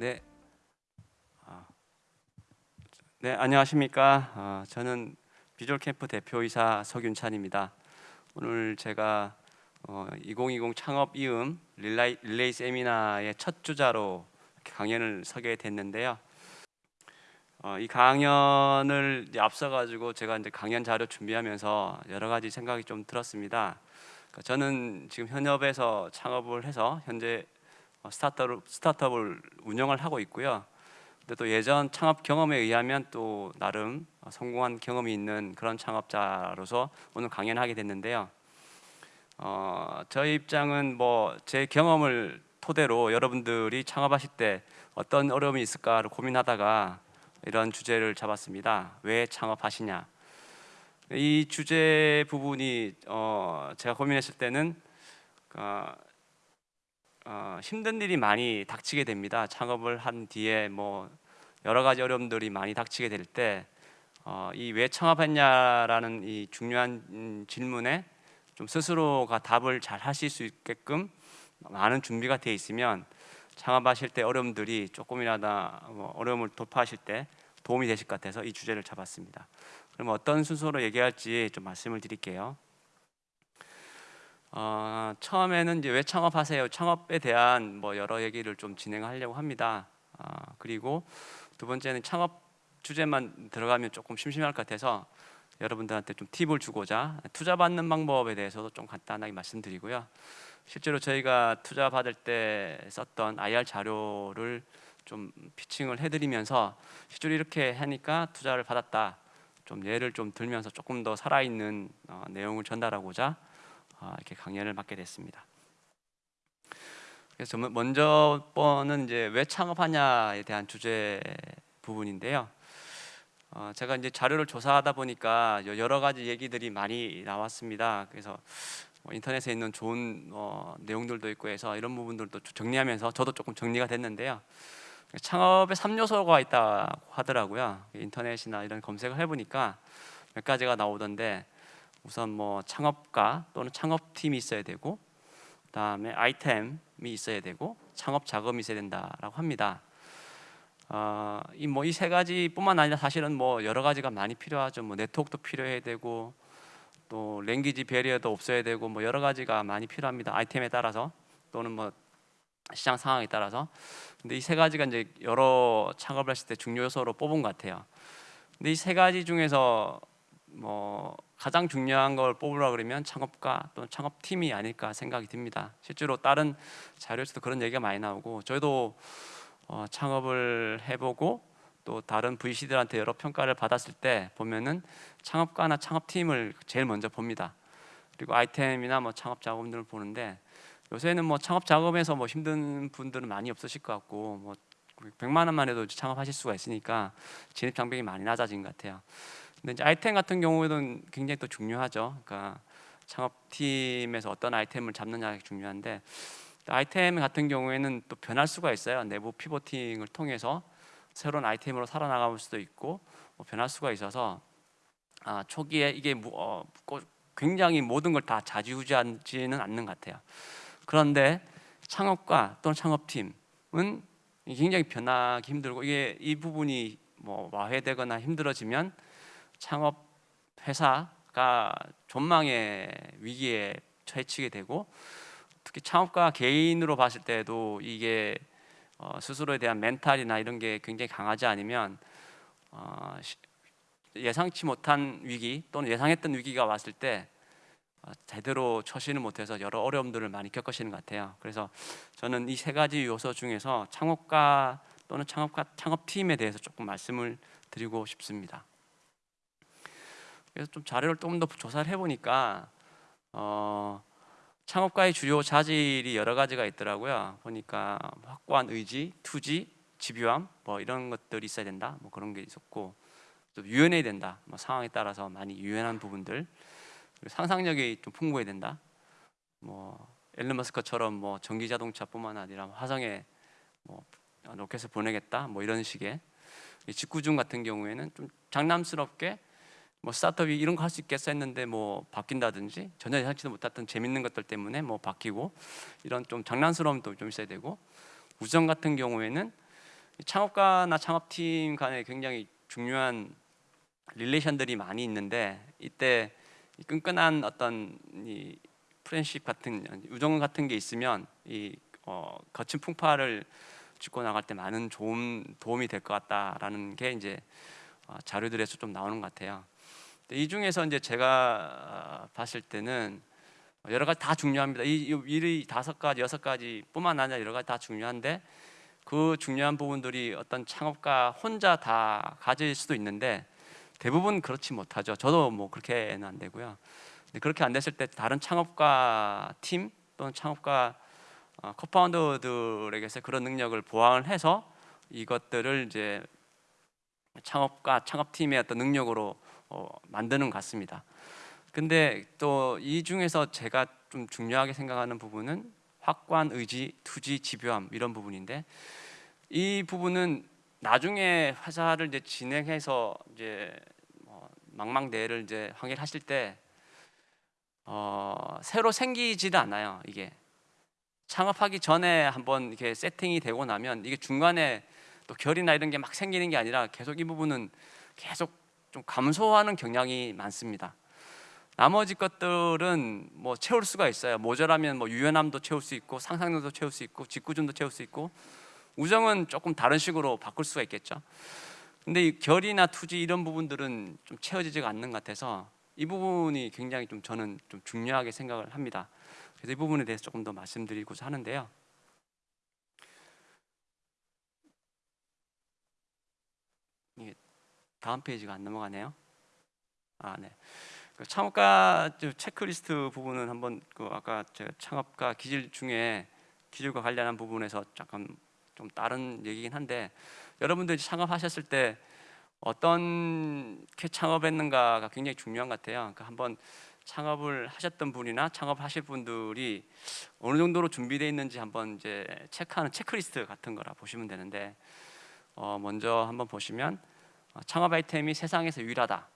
네. 아, 네, 안녕하십니까. 어, 저는 비주얼 캠프 대표이사 석윤찬입니다. 오늘 제가 어, 2020 창업 이음 릴레이, 릴레이 세미나의 첫 주자로 강연을 서게 됐는데요. 어, 이 강연을 앞서 가지고 제가 이제 강연 자료 준비하면서 여러 가지 생각이 좀 들었습니다. 그러니까 저는 지금 현업에서 창업을 해서 현재 어, 스타트업, 스타트업을 운영을 하고 있고요. 근데 또 예전 창업 경험에 의하면 또 나름 성공한 경험이 있는 그런 창업자로서 오늘 강연하게 됐는데요. 어, 저희 입장은 뭐 제 경험을 토대로 여러분들이 창업하실 때 어떤 어려움이 있을까를 고민하다가 이런 주제를 잡았습니다. 왜 창업하시냐? 이 주제 부분이 어, 제가 고민했을 때는 어, 어, 힘든 일이 많이 닥치게 됩니다. 창업을 한 뒤에 뭐 여러 가지 어려움들이 많이 닥치게 될 때 이왜 창업했냐라는 이 중요한 음, 질문에 좀 스스로가 답을 잘 하실 수 있게끔 많은 준비가 되어 있으면 창업하실 때 어려움들이 조금이라도 뭐 어려움을 돌파하실 때 도움이 되실 것 같아서 이 주제를 잡았습니다. 그럼 어떤 순서로 얘기할지 좀 말씀을 드릴게요. 어, 처음에는 이제 왜 창업하세요? 창업에 대한 뭐 여러 얘기를 좀 진행하려고 합니다. 어, 그리고 두 번째는 창업 주제만 들어가면 조금 심심할 것 같아서 여러분들한테 좀 팁을 주고자 투자 받는 방법에 대해서도 좀 간단하게 말씀드리고요. 실제로 저희가 투자 받을 때 썼던 IR 자료를 좀 피칭을 해드리면서 실제로 이렇게 하니까 투자를 받았다. 좀 예를 좀 들면서 조금 더 살아있는 어, 내용을 전달하고자 어, 이렇게 강연을 맡게 됐습니다. 그래서 먼저 번은 이제 왜 창업하냐에 대한 주제 부분인데요. 어, 제가 이제 자료를 조사하다 보니까 여러 가지 얘기들이 많이 나왔습니다. 그래서 뭐 인터넷에 있는 좋은 어, 내용들도 있고 해서 이런 부분들도 정리하면서 저도 조금 정리가 됐는데요. 창업에 3요소가 있다고 하더라고요. 인터넷이나 이런 검색을 해보니까 몇 가지가 나오던데 우선 뭐 창업가 또는 창업팀이 있어야 되고 그다음에 아이템이 있어야 되고 창업 자금이 있어야 된다라고 합니다. 어, 이뭐 이 세 가지뿐만 아니라 사실은 뭐 여러 가지가 많이 필요하죠. 뭐 네트워크도 필요해야 되고 또 랭귀지 베리어도 없어야 되고 뭐 여러 가지가 많이 필요합니다. 아이템에 따라서 또는 뭐 시장 상황에 따라서. 근데 이 세 가지가 이제 여러 창업을 했을 때 중요 요소로 뽑은 것 같아요. 근데 이 세 가지 중에서 뭐 가장 중요한 걸 뽑으라 그러면 창업가 또는 창업팀이 아닐까 생각이 듭니다. 실제로 다른 자료에서도 그런 얘기가 많이 나오고 저희도 어, 창업을 해보고 또 다른 VC들한테 여러 평가를 받았을 때 보면은 창업가나 창업팀을 제일 먼저 봅니다. 그리고 아이템이나 뭐 창업 자금들을 보는데 요새는 뭐 창업 작업에서 뭐 힘든 분들은 많이 없으실 것 같고 뭐 100만 원만 해도 창업하실 수가 있으니까 진입 장벽이 많이 낮아진 것 같아요. 근데 이제 아이템 같은 경우에는 굉장히 또 중요하죠. 그러니까 창업팀에서 어떤 아이템을 잡느냐가 중요한데 아이템 같은 경우에는 또 변할 수가 있어요. 내부 피보팅을 통해서 새로운 아이템으로 살아나갈 수도 있고 뭐 변할 수가 있어서 아, 초기에 이게 어, 굉장히 모든 걸다 좌지우지하지는 않는 것 같아요. 그런데 창업과 또는 창업팀은 굉장히 변하기 힘들고 이게 이 부분이 뭐 와해되거나 힘들어지면 창업 회사가 존망의 위기에 처해치게 되고 특히 창업가 개인으로 봤을 때도 이게 어, 스스로에 대한 멘탈이나 이런 게 굉장히 강하지 않으면 어, 예상치 못한 위기 또는 예상했던 위기가 왔을 때 어, 제대로 처신을 못해서 여러 어려움들을 많이 겪으시는 것 같아요. 그래서 저는 이 세 가지 요소 중에서 창업가 또는 창업가 창업팀에 대해서 조금 말씀을 드리고 싶습니다. 그래서 좀 자료를 조금 더 조사를 해보니까 어, 창업가의 주요 자질이 여러 가지가 있더라고요. 보니까 확고한 의지, 투지, 집요함 뭐 이런 것들이 있어야 된다. 뭐 그런 게 있었고 또 유연해야 된다. 뭐 상황에 따라서 많이 유연한 부분들 상상력이 좀 풍부해야 된다. 뭐 앨런 머스크처럼 뭐 전기 자동차뿐만 아니라 화성에 뭐 로켓을 보내겠다. 뭐 이런 식의 직구중 같은 경우에는 좀 장남스럽게 뭐 스타트업이 이런 거 할 수 있겠어 했는데 뭐 바뀐다든지 전혀 예상치도 못했던 재밌는 것들 때문에 뭐 바뀌고 이런 좀 장난스러움도 좀 있어야 되고 우정 같은 경우에는 창업가나 창업팀 간에 굉장히 중요한 릴레이션들이 많이 있는데 이때 이 끈끈한 어떤 이 프렌십 같은 우정 같은 게 있으면 이 어, 거친 풍파를 짚고 나갈 때 많은 좋은 도움이 될 것 같다라는 게 이제 어, 자료들에서 좀 나오는 것 같아요. 근데 이 중에서 이제 제가 어, 봤을 때는 여러 가지 다 중요합니다. 이, 다섯 가지, 여섯 가지뿐만 아니라 여러 가지 다 중요한데 그 중요한 부분들이 어떤 창업가 혼자 다 가질 수도 있는데 대부분 그렇지 못하죠. 저도 뭐 그렇게는 안 되고요. 그렇게 안 됐을 때 다른 창업가 팀 또는 창업가 어, 코파운더들에게서 그런 능력을 보완을 해서 이것들을 이제 창업가 창업팀의 어떤 능력으로 어, 만드는 것 같습니다. 근데 또 이 중에서 제가 좀 중요하게 생각하는 부분은 확고한 의지, 투지, 집요함 이런 부분인데 이 부분은 나중에 회사를 이제 진행해서 이제 뭐 망망대해를 이제 항해하실 때 어, 새로 생기지도 않아요. 이게 창업하기 전에 한번 이렇게 세팅이 되고 나면 이게 중간에 또 결이나 이런 게 막 생기는 게 아니라 계속 이 부분은 계속 좀 감소하는 경향이 많습니다. 나머지 것들은 뭐 채울 수가 있어요. 모자라면 뭐 유연함도 채울 수 있고 상상력도 채울 수 있고 직구준도 채울 수 있고 우정은 조금 다른 식으로 바꿀 수가 있겠죠. 근데 이 결이나 투지 이런 부분들은 좀 채워지지가 않는 것 같아서 이 부분이 굉장히 좀 저는 좀 중요하게 생각을 합니다. 그래서 이 부분에 대해서 조금 더 말씀드리고자 하는데요. 이게 다음 페이지가 안 넘어가네요. 아, 네. 그 창업가 체크리스트 부분은 한번 그 아까 제가 창업가 기질 중에 기질과 관련한 부분에서 잠깐 좀 다른 얘기긴 한데 여러분들이 창업하셨을 때 어떻게 창업했는가가 굉장히 중요한 것 같아요. 그러니까 한번 창업을 하셨던 분이나 창업하실 분들이 어느 정도로 준비되어 있는지 한번 이제 체크하는 체크리스트 같은 거라 보시면 되는데 어 먼저 한번 보시면 어, 창업 아이템이 세상에서 유일하다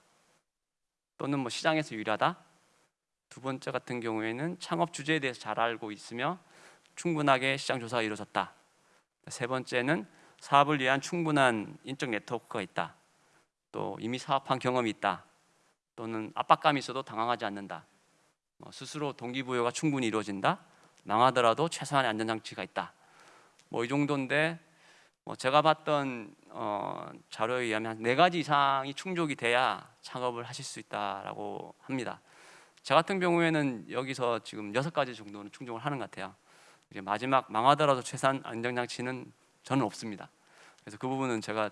또는 뭐 시장에서 유일하다 두 번째 같은 경우에는 창업 주제에 대해서 잘 알고 있으며 충분하게 시장 조사가 이루어졌다 세 번째는 사업을 위한 충분한 인적 네트워크가 있다 또 이미 사업한 경험이 있다 또는 압박감이 있어도 당황하지 않는다. 뭐 스스로 동기부여가 충분히 이루어진다. 망하더라도 최소한의 안전장치가 있다. 뭐 이 정도인데 뭐 제가 봤던 어, 자료에 의하면 한네 가지 이상이 충족이 돼야 창업을 하실 수 있다라고 합니다. 저 같은 경우에는 여기서 지금 여섯 가지 정도는 충족을 하는 것 같아요. 이제 마지막 망하더라도 최소한 안전장치는 저는 없습니다. 그래서 그 부분은 제가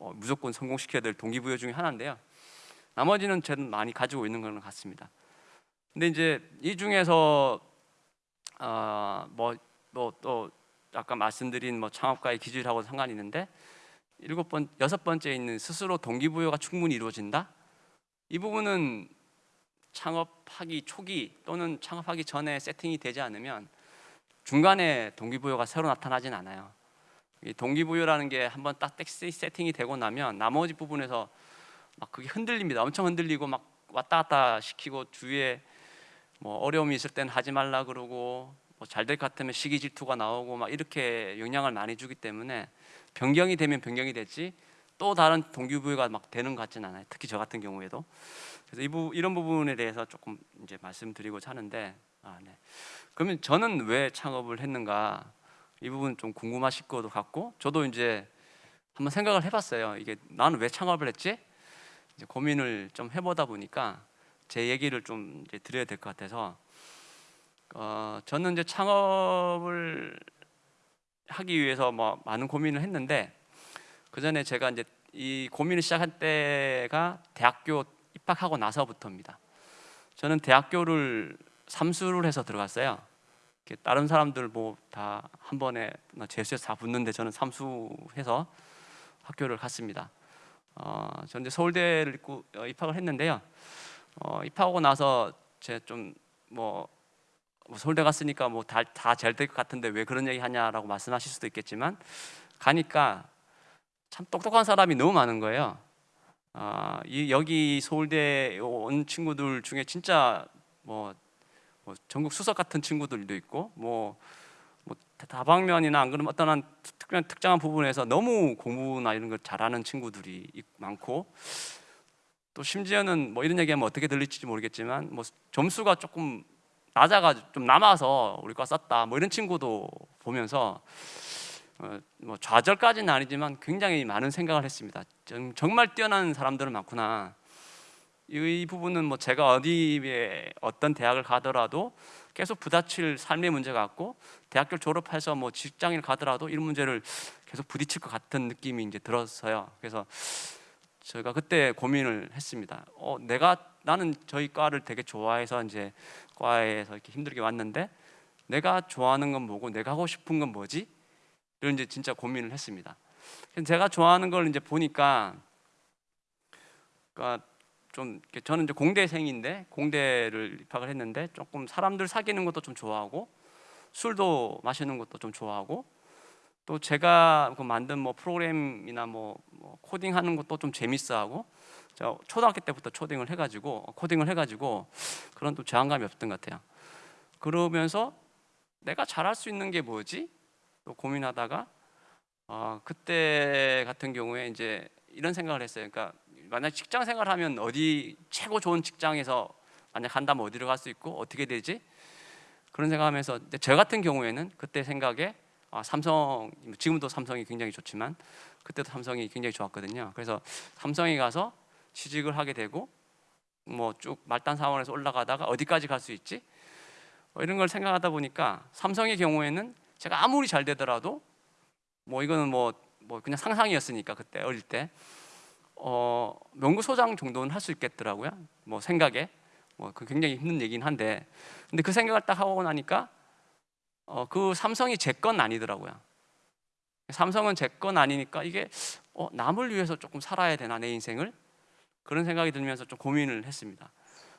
어, 무조건 성공시켜야 될 동기부여 중에 하나인데요. 나머지는 저는 많이 가지고 있는 것 같습니다. 근데 이제 이 중에서 어, 뭐또 아까 말씀드린 뭐 창업가의 기질하고 상관이 있는데 일곱 번 여섯 번째 있는 스스로 동기부여가 충분히 이루어진다. 이 부분은 창업하기 초기 또는 창업하기 전에 세팅이 되지 않으면 중간에 동기부여가 새로 나타나진 않아요. 이 동기부여라는 게 한번 딱 세팅이 되고 나면 나머지 부분에서 막 그게 흔들립니다. 엄청 흔들리고 막 왔다 갔다 시키고 주위에 뭐 어려움이 있을 때는 하지 말라 그러고 뭐 잘 될 것 같으면 시기 질투가 나오고 막 이렇게 영향을 많이 주기 때문에 변경이 되면 변경이 됐지 또 다른 동기부여가 막 되는 것 같지는 않아요. 특히 저 같은 경우에도 그래서 이 부, 이런 부분에 대해서 조금 이제 말씀드리고자 하는데 아, 네. 그러면 저는 왜 창업을 했는가 이 부분 좀 궁금하실 것도 같고 저도 이제 한번 생각을 해봤어요. 이게 나는 왜 창업을 했지? 이제 고민을 좀 해보다 보니까 제 얘기를 좀 이제 드려야 될 것 같아서 어, 저는 이제 창업을 하기 위해서 뭐 많은 고민을 했는데 그 전에 제가 이제 이 고민을 시작한 때가 대학교 입학하고 나서부터입니다. 저는 대학교를 삼수를 해서 들어갔어요. 다른 사람들 뭐 다 한 번에 재수해서 다 붙는데 저는 삼수해서 학교를 갔습니다. 어, 저 이제 서울대를 어, 입학을 했는데요. 어, 입학하고 나서 제가 좀뭐 뭐 서울대 갔으니까 뭐다잘 될 것 같은데 왜 그런 얘기 하냐라고 말씀하실 수도 있겠지만 가니까 참 똑똑한 사람이 너무 많은 거예요. 아, 이 여기 서울대 온 친구들 중에 진짜 뭐, 뭐 전국 수석 같은 친구들도 있고 뭐, 뭐 다방면이나 안 그러면 어떤 한 특별한 특정한 부분에서 너무 공부나 이런 걸 잘하는 친구들이 있- 많고 또 심지어는 뭐 이런 얘기하면 어떻게 들릴지 모르겠지만 뭐 점수가 조금 낮아가지고 좀 남아서 우리 과 썼다 뭐 이런 친구도 보면서 어, 뭐 좌절까지는 아니지만 굉장히 많은 생각을 했습니다. 정, 정말 뛰어난 사람들은 많구나. 이, 이 부분은 뭐 제가 어디에 어떤 대학을 가더라도 계속 부딪힐 삶의 문제 같고 대학교 졸업해서 뭐 직장을 가더라도 이런 문제를 계속 부딪힐 것 같은 느낌이 이제 들었어요. 그래서 제가 그때 고민을 했습니다. 어, 내가 나는 저희 과를 되게 좋아해서 이제 과에서 이렇게 힘들게 왔는데 내가 좋아하는 건 뭐고 내가 하고 싶은 건 뭐지? 이런 이제 진짜 고민을 했습니다. 제가 좋아하는 걸 이제 보니까 그러니까 좀 저는 이제 공대생인데 공대를 입학을 했는데 조금 사람들 사귀는 것도 좀 좋아하고 술도 마시는 것도 좀 좋아하고 또 제가 그 만든 뭐 프로그램이나 뭐, 뭐 코딩하는 것도 좀 재밌어하고 저 초등학교 때부터 초딩을 해가지고 코딩을 해가지고 그런 또 저항감이 없던 것 같아요. 그러면서 내가 잘할 수 있는 게 뭐지? 또 고민하다가 어, 그때 같은 경우에 이제 이런 생각을 했어요. 그러니까 만약 직장 생활하면 어디 최고 좋은 직장에서 만약 한다면 어디로 갈 수 있고 어떻게 되지? 그런 생각하면서 저 같은 경우에는 그때 생각에 아, 삼성 지금도 삼성이 굉장히 좋지만 그때도 삼성이 굉장히 좋았거든요. 그래서 삼성에 가서 취직을 하게 되고 뭐 쭉 말단 사원에서 올라가다가 어디까지 갈 수 있지? 뭐 이런 걸 생각하다 보니까 삼성의 경우에는 제가 아무리 잘 되더라도 뭐 이거는 뭐, 뭐 그냥 상상이었으니까 그때 어릴 때 어, 명구소장 정도는 할 수 있겠더라고요. 뭐 생각에 뭐 그 굉장히 힘든 얘기긴 한데 근데 그 생각을 딱 하고 나니까 어, 그 삼성이 제 건 아니더라고요. 삼성은 제 건 아니니까 이게 어, 남을 위해서 조금 살아야 되나 내 인생을 그런 생각이 들면서 좀 고민을 했습니다.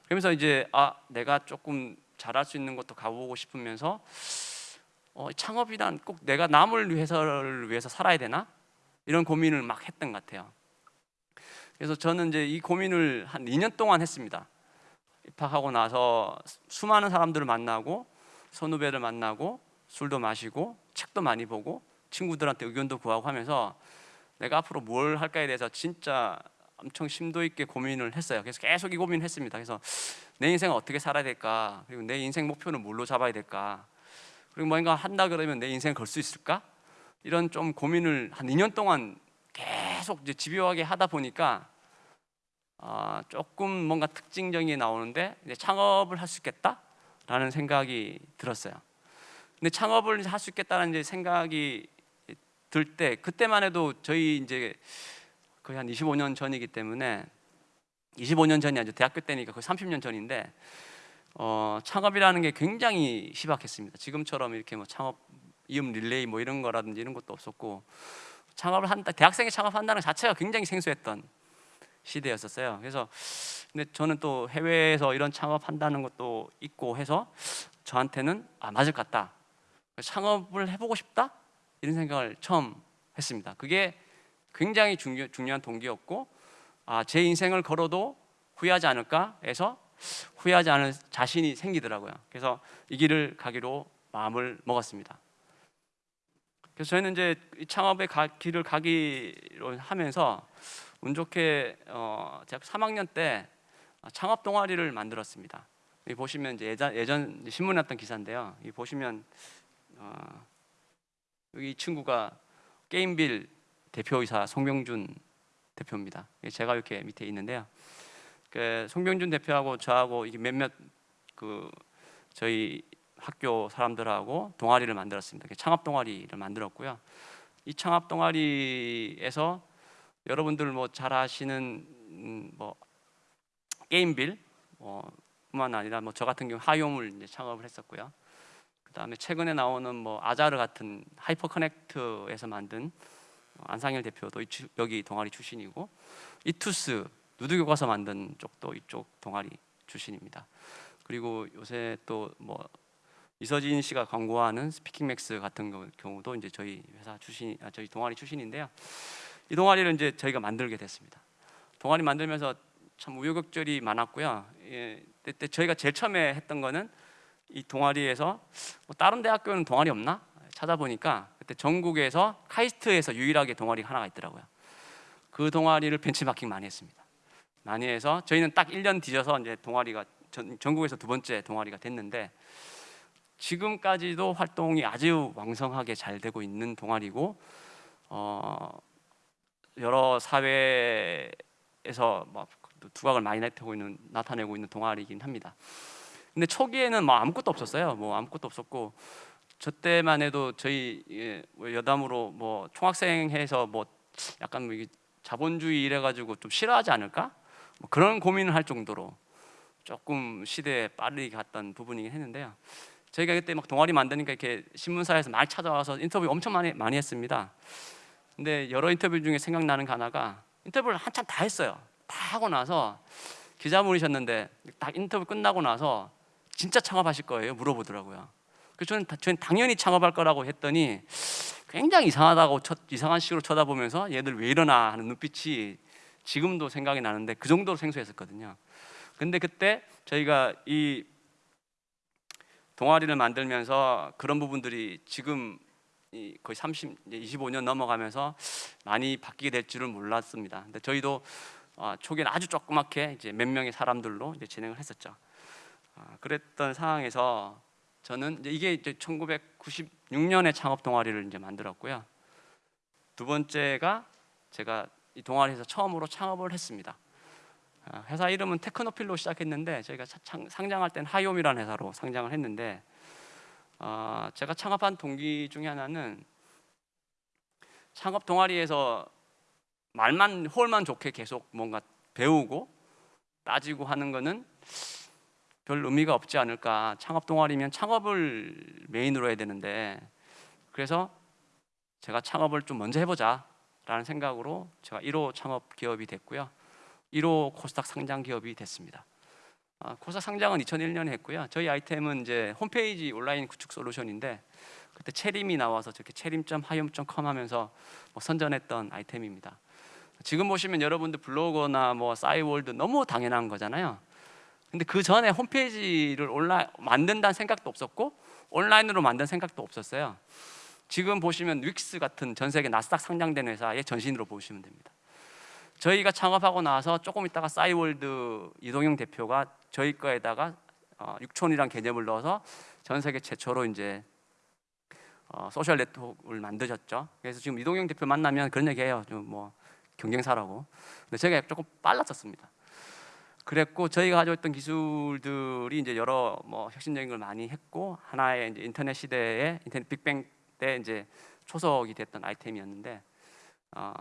그러면서 이제 아 내가 조금 잘할 수 있는 것도 가보고 싶으면서 어, 창업이란 꼭 내가 남을 위해서를 위해서 살아야 되나 이런 고민을 막 했던 것 같아요. 그래서 저는 이제 이 고민을 한 2년 동안 했습니다. 입학하고 나서 수많은 사람들을 만나고 선후배를 만나고 술도 마시고 책도 많이 보고 친구들한테 의견도 구하고 하면서 내가 앞으로 뭘 할까에 대해서 진짜 엄청 심도 있게 고민을 했어요. 그래서 계속 이 고민을 했습니다. 그래서 내 인생을 어떻게 살아야 될까? 그리고 내 인생 목표는 뭘로 잡아야 될까? 그리고 뭔가 한다 그러면 내 인생을 걸수 있을까? 이런 좀 고민을 한 2년 동안 계속 이제 집요하게 하다 보니까 아, 조금 뭔가 특징적인 게 나오는데 이제 창업을 할 수 있겠다라는 생각이 들었어요. 근데 창업을 할 수 있겠다는 이제 생각이 들 때 그때만 해도 저희 이제 거의 한 25년 전이기 때문에 25년 전이 아니죠 대학교 때니까 거의 30년 전인데 어, 창업이라는 게 굉장히 희박했습니다. 지금처럼 이렇게 뭐 창업 이음 릴레이 뭐 이런 거라든지 이런 것도 없었고 창업을 한다 대학생이 창업한다는 것 자체가 굉장히 생소했던 시대였었어요. 그래서 근데 저는 또 해외에서 이런 창업한다는 것도 있고 해서 저한테는 아 맞을 것 같다. 창업을 해보고 싶다 이런 생각을 처음 했습니다. 그게 굉장히 중요, 중요한 동기였고 아, 제 인생을 걸어도 후회하지 않을까 해서 후회하지 않을 자신이 생기더라고요. 그래서 이 길을 가기로 마음을 먹었습니다. 그래서 저희는 이제 이 창업의 가, 길을 가기로 하면서 운 좋게 어, 대학 3학년 때 창업 동아리를 만들었습니다. 여기 보시면 이제 예전, 예전 신문에 났던 기사인데요. 이 보시면 어, 여기 이 친구가 게임빌 대표이사 송병준 대표입니다. 제가 이렇게 밑에 있는데요. 그 송병준 대표하고 저하고 몇몇 그 저희 학교 사람들하고 동아리를 만들었습니다. 창업 동아리를 만들었고요. 이 창업 동아리에서 여러분들 뭐 잘 아시는 음, 뭐 게임빌 뭐 뿐만 아니라 뭐 저 같은 경우 하요물 이제 창업을 했었고요. 그다음에 최근에 나오는 뭐 아자르 같은 하이퍼 커넥트에서 만든 안상일 대표도 여기 동아리 출신이고 이투스 누드 교과서 만든 쪽도 이쪽 동아리 출신입니다. 그리고 요새 또 뭐 이서진 씨가 광고하는 스피킹맥스 같은 경우도 이제 저희 회사 출신, 아, 저희 동아리 출신인데요. 이 동아리를 이제 저희가 만들게 됐습니다. 동아리 만들면서 참 우여곡절이 많았고요. 예, 그때 저희가 제일 처음에 했던 거는 이 동아리에서 뭐 다른 대학교는 동아리 없나? 찾아보니까 그때 전국에서 카이스트에서 유일하게 동아리가 하나가 있더라고요. 그 동아리를 벤치마킹 많이 했습니다. 많이 해서 저희는 딱 1년 뒤져서 이제 동아리가 전, 전국에서 두 번째 동아리가 됐는데 지금까지도 활동이 아주 왕성하게 잘 되고 있는 동아리고 어, 여러 사회에서 막 두각을 많이 나타내고 있는 나타내고 있는 동아리이긴 합니다. 근데 초기에는 뭐 아무것도 없었어요. 뭐 아무것도 없었고 저 때만 해도 저희 예, 뭐 여담으로 뭐 총학생회에서 뭐 약간 뭐 자본주의 이래 가지고 좀 싫어하지 않을까? 뭐 그런 고민을 할 정도로 조금 시대에 빠르게 갔던 부분이긴 했는데요. 저희가 그때 막 동아리 만드니까 이렇게 신문사에서 많이 찾아와서 인터뷰 엄청 많이 많이 했습니다. 근데 여러 인터뷰 중에 생각나는 게 하나가 인터뷰를 한참 다 했어요. 다 하고 나서 기자분이셨는데 딱 인터뷰 끝나고 나서 진짜 창업하실 거예요? 물어보더라고요. 그래서 저는, 다- 저는 당연히 창업할 거라고 했더니 굉장히 이상하다고 쳐, 이상한 식으로 쳐다보면서 얘들 왜 이러나 하는 눈빛이 지금도 생각이 나는데 그 정도로 생소했었거든요. 근데 그때 저희가 이 동아리를 만들면서 그런 부분들이 지금 이 거의 30, 이제 25년 넘어가면서 많이 바뀌게 될 줄은 몰랐습니다. 근데 저희도 어, 초기에는 아주 조그맣게 이제 몇 명의 사람들로 이제 진행을 했었죠. 아, 그랬던 상황에서 저는 이제 이게 이제 1996년에 창업 동아리를 이제 만들었고요. 두 번째가 제가 이 동아리에서 처음으로 창업을 했습니다. 아, 회사 이름은 테크노필로 시작했는데 저희가 상장할 땐 하이옴이라는 회사로 상장을 했는데 어, 제가 창업한 동기 중에 하나는 창업 동아리에서 말만 홀만 좋게 계속 뭔가 배우고 따지고 하는 거는 별 의미가 없지 않을까. 창업 동아리면 창업을 메인으로 해야 되는데 그래서 제가 창업을 좀 먼저 해보자 라는 생각으로 제가 1호 창업 기업이 됐고요. 1호 코스닥 상장 기업이 됐습니다. 아, 코스닥 상장은 2001년에 했고요. 저희 아이템은 이제 홈페이지 온라인 구축 솔루션인데 그때 체림이 나와서 저렇게 체림.하이옴.com 하면서 뭐 선전했던 아이템입니다. 지금 보시면 여러분들 블로거나 뭐 싸이월드 너무 당연한 거잖아요. 근데 그 전에 홈페이지를 온라인 만든다는 생각도 없었고 온라인으로 만든 생각도 없었어요. 지금 보시면 윅스 같은 전 세계 나스닥 상장된 회사의 전신으로 보시면 됩니다. 저희가 창업하고 나서 조금 있다가 싸이월드 이동영 대표가 저희 거에다가 어, 육촌이란 개념을 넣어서 전 세계 최초로 이제 어, 소셜 네트워크를 만드셨죠. 그래서 지금 이동영 대표 만나면 그런 얘기해요. 좀 뭐 경쟁사라고. 근데 제가 조금 빨랐었습니다. 그랬고 저희가 가지고 있던 기술들이 이제 여러 뭐 혁신적인 걸 많이 했고 하나의 이제 인터넷 시대에 인터넷 빅뱅 때 이제 초석이 됐던 아이템이었는데 어,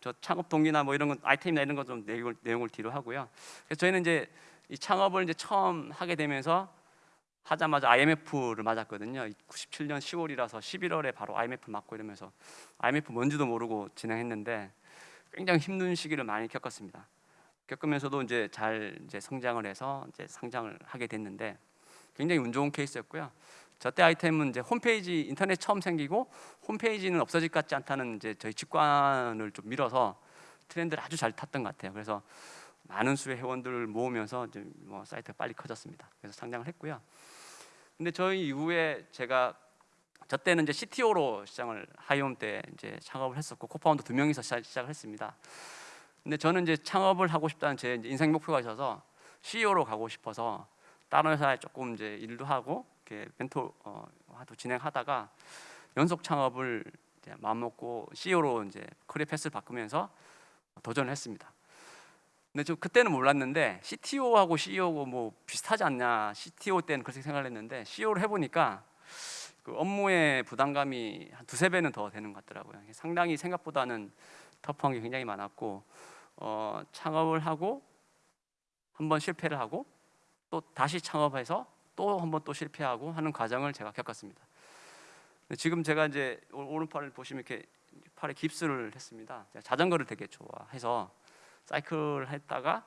저 창업 동기나 뭐 이런 건 아이템이나 이런 거 좀 내용을, 내용을 뒤로 하고요. 그래서 저희는 이제 이 창업을 이제 처음 하게 되면서 하자마자 IMF를 맞았거든요. 97년 10월이라서 11월에 바로 IMF 맞고 이러면서 IMF 뭔지도 모르고 진행했는데 굉장히 힘든 시기를 많이 겪었습니다. 겪으면서도 이제 잘 이제 성장을 해서 이제 상장을 하게 됐는데 굉장히 운 좋은 케이스였고요. 저때 아이템은 이제 홈페이지 인터넷 처음 생기고 홈페이지는 없어질 것 같지 않다는 이제 저희 직관을 좀 밀어서 트렌드를 아주 잘 탔던 것 같아요. 그래서 많은 수의 회원들을 모으면서 이제 뭐 사이트가 빨리 커졌습니다. 그래서 상장을 했고요. 근데 저희 이후에 제가 저 때는 이제 CTO로 시작을 하이홈 때 이제 창업을 했었고 co-founder 두 명이서 시작- 시작을 했습니다. 근데 저는 이제 창업을 하고 싶다는 제 인생 목표가 있어서 CEO로 가고 싶어서 다른 회사에 조금 이제 일도 하고 이렇게 멘토 어, 도 진행하다가 연속 창업을 마음 먹고 CEO로 이제 career path를 바꾸면서 도전을 했습니다. 근데 저 그때는 몰랐는데 CTO하고 CEO고 뭐 비슷하지 않냐 CTO 때는 그렇게 생각을 했는데 CEO를 해보니까 그 업무의 부담감이 한 두세 배는 더 되는 것 같더라고요. 상당히 생각보다는 터프한 게 굉장히 많았고 어, 창업을 하고 한번 실패를 하고 또 다시 창업해서 또 한번 또 실패하고 하는 과정을 제가 겪었습니다. 지금 제가 이제 오- 오른팔을 보시면 이렇게 팔에 깁스를 했습니다. 자전거를 되게 좋아해서 사이클 했다가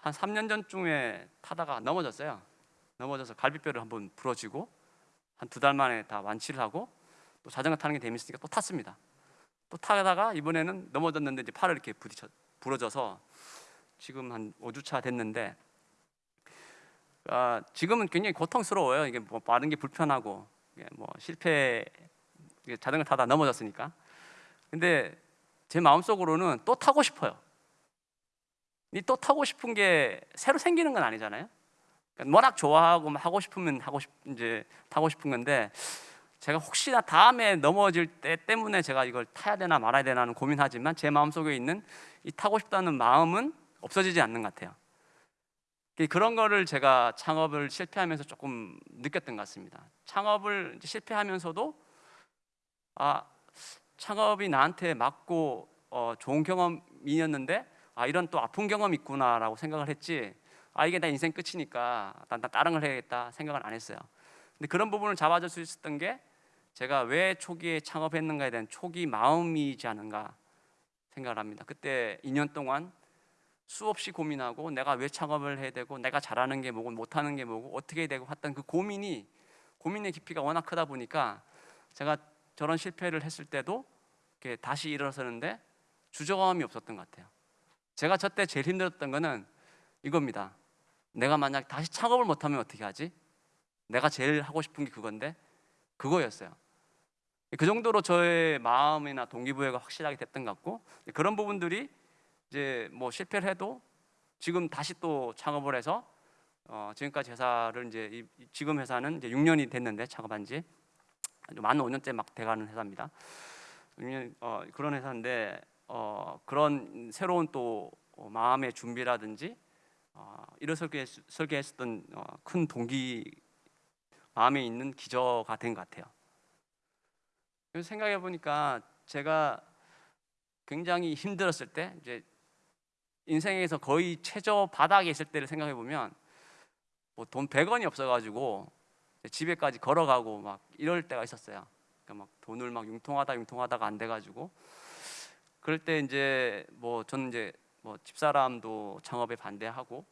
한 3년 전쯤에 타다가 넘어졌어요. 넘어져서 갈비뼈를 한번 부러지고 한 두 달 만에 다 완치를 하고 또 자전거 타는 게 재밌으니까 또 탔습니다. 또 타다가 이번에는 넘어졌는데 이제 팔을 이렇게 부딪혀 부러져서 지금 한 5주차 됐는데 아, 지금은 굉장히 고통스러워요. 이게 뭐 빠른 게 불편하고 뭐 실패 자전거 타다 넘어졌으니까. 근데 제 마음속으로는 또 타고 싶어요. 이또 타고 싶은 게 새로 생기는 건 아니잖아요. 그러니까 워낙 좋아하고 막 하고 싶으면 하고 싶 이제 타고 싶은 건데 제가 혹시나 다음에 넘어질 때 때문에 제가 이걸 타야 되나 말아야 되나 는 고민하지만 제 마음속에 있는 이 타고 싶다는 마음은 없어지지 않는 것 같아요. 그런 거를 제가 창업을 실패하면서 조금 느꼈던 것 같습니다. 창업을 실패하면서도 아 창업이 나한테 맞고 어, 좋은 경험이었는데 아 이런 또 아픈 경험이 있구나라고 생각을 했지 아 이게 내 인생 끝이니까 난, 난 다른 걸 해야겠다 생각을 안 했어요. 근데 그런 부분을 잡아줄 수 있었던 게 제가 왜 초기에 창업했는가에 대한 초기 마음이지 않은가 생각을 합니다. 그때 2년 동안 수없이 고민하고 내가 왜 창업을 해야 되고 내가 잘하는 게 뭐고 못하는 게 뭐고 어떻게 되고 했던 그 고민이 고민의 깊이가 워낙 크다 보니까 제가 저런 실패를 했을 때도 이렇게 다시 일어서는데 주저감이 없었던 것 같아요. 제가 저때 제일 힘들었던 거는 이겁니다. 내가 만약 다시 창업을 못하면 어떻게 하지? 내가 제일 하고 싶은 게 그건데 그거였어요. 그 정도로 저의 마음이나 동기부여가 확실하게 됐던 것 같고 그런 부분들이 이제 뭐 실패를 해도 지금 다시 또 창업을 해서 어 지금까지 회사를 이제 이, 지금 회사는 이제 6년이 됐는데 창업한 지만 5년째 막 돼가는 회사입니다. 6년 어, 그런 회사인데 어, 그런 새로운 또 어, 마음의 준비라든지 어, 일어설게 설계했었던 어, 큰 동기 마음에 있는 기저가 된 것 같아요. 생각해 보니까 제가 굉장히 힘들었을 때 이제 인생에서 거의 최저 바닥에 있을 때를 생각해 보면 뭐 돈 100원이 없어 가지고 집에까지 걸어가고 막 이럴 때가 있었어요. 그러니까 막 돈을 막 융통하다 융통하다가 안 돼 가지고 그럴 때 이제 뭐 저는 이제 뭐 집사람도 창업에 반대하고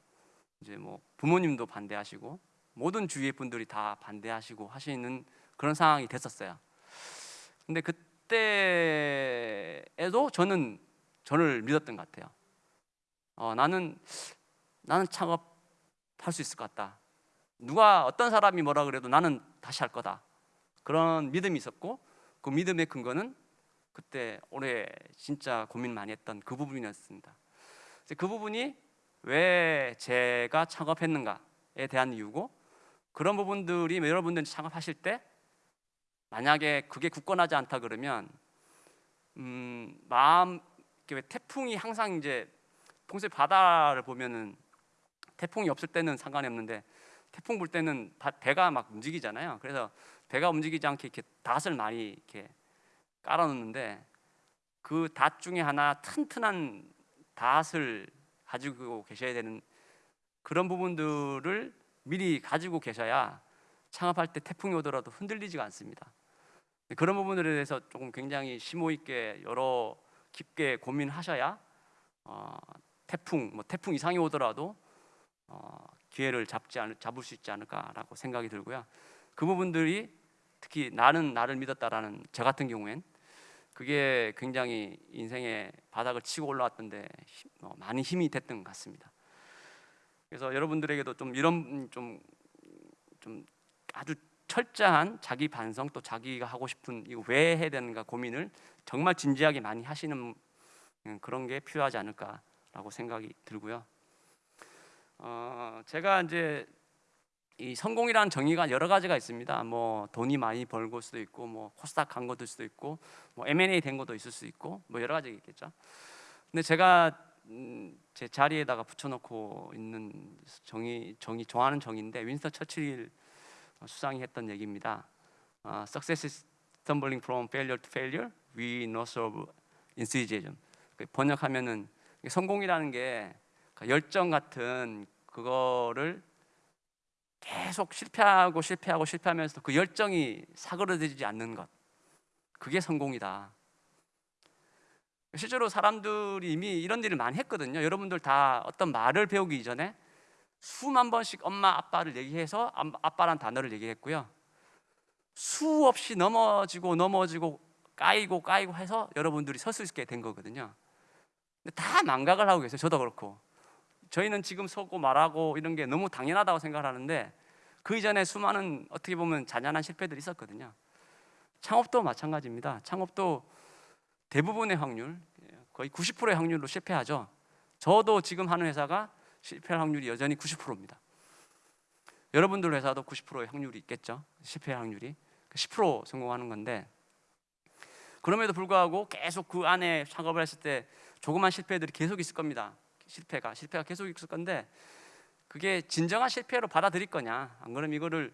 이제 뭐 부모님도 반대하시고 모든 주위의 분들이 다 반대하시고 하시는 그런 상황이 됐었어요. 근데 그때에도 저는 저를 믿었던 것 같아요. 어, 나는 나는 창업할 수 있을 것 같다. 누가 어떤 사람이 뭐라 그래도 나는 다시 할 거다. 그런 믿음이 있었고 그 믿음의 근거는 그때 올해 진짜 고민 많이 했던 그 부분이었습니다. 그 부분이 왜 제가 창업했는가에 대한 이유고 그런 부분들이 여러분들 창업하실 때 만약에 그게 굳건하지 않다 그러면 음, 마음 왜 태풍이 항상 이제 평소에 바다를 보면은 태풍이 없을 때는 상관이 없는데 태풍 불 때는 배가 막 움직이잖아요. 그래서 배가 움직이지 않게 이렇게 닷을 많이 이렇게 깔아놓는데 그 닷 중에 하나 튼튼한 닷을 가지고 계셔야 되는 그런 부분들을 미리 가지고 계셔야 창업할 때 태풍이 오더라도 흔들리지가 않습니다. 그런 부분들에 대해서 조금 굉장히 심호 있게 여러 깊게 고민하셔야 어, 태풍 뭐 태풍 이상이 오더라도 어, 기회를 잡지 않, 잡을 수 있지 않을까라고 생각이 들고요. 그 부분들이 특히 나는 나를 믿었다라는 저 같은 경우엔 그게 굉장히 인생의 바닥을 치고 올라왔던데 어, 많이 힘이 됐던 것 같습니다. 그래서 여러분들에게도 좀 이런 좀, 좀 아주 철저한 자기 반성 또 자기가 하고 싶은 이거 왜 해야 되는가 고민을 정말 진지하게 많이 하시는 음, 그런 게 필요하지 않을까라고 생각이 들고요. 어, 제가 이제 이 성공이라는 정의가 여러 가지가 있습니다. 뭐 돈이 많이 벌고 수도 있고, 뭐 코스닥 간 것도 수도 있고, 뭐 M&A 된 것도 있을 수 있고, 뭐 여러 가지 있겠죠. 근데 제가 음, 제 자리에다가 붙여놓고 있는 정의, 정의 좋아하는 정의인데 윈스턴 처칠 수상이 했던 얘기입니다. 어, Success is stumbling from failure to failure. We no serve enthusiasm. 그 번역하면은 성공이라는 게 그러니까 열정 같은 그거를 계속 실패하고 실패하고 실패하면서 그 열정이 사그러들지 않는 것 그게 성공이다. 실제로 사람들이 이미 이런 일을 많이 했거든요. 여러분들 다 어떤 말을 배우기 이전에 수만 번씩 엄마 아빠를 얘기해서 아빠란 단어를 얘기했고요. 수없이 넘어지고 넘어지고 까이고 까이고 해서 여러분들이 설 수 있게 된 거거든요. 근데 다 망각을 하고 계세요. 저도 그렇고. 저희는 지금 서고 말하고 이런 게 너무 당연하다고 생각하는데 그 이전에 수많은 어떻게 보면 잔인한 실패들이 있었거든요. 창업도 마찬가지입니다. 창업도 대부분의 확률, 거의 90%의 확률로 실패하죠. 저도 지금 하는 회사가 실패할 확률이 여전히 90%입니다. 여러분들 회사도 90%의 확률이 있겠죠. 실패할 확률이 10% 성공하는 건데 그럼에도 불구하고 계속 그 안에 창업을 했을 때 조그만 실패들이 계속 있을 겁니다. 실패가 실패가 계속 있을 건데 그게 진정한 실패로 받아들일 거냐? 안 그러면 이거를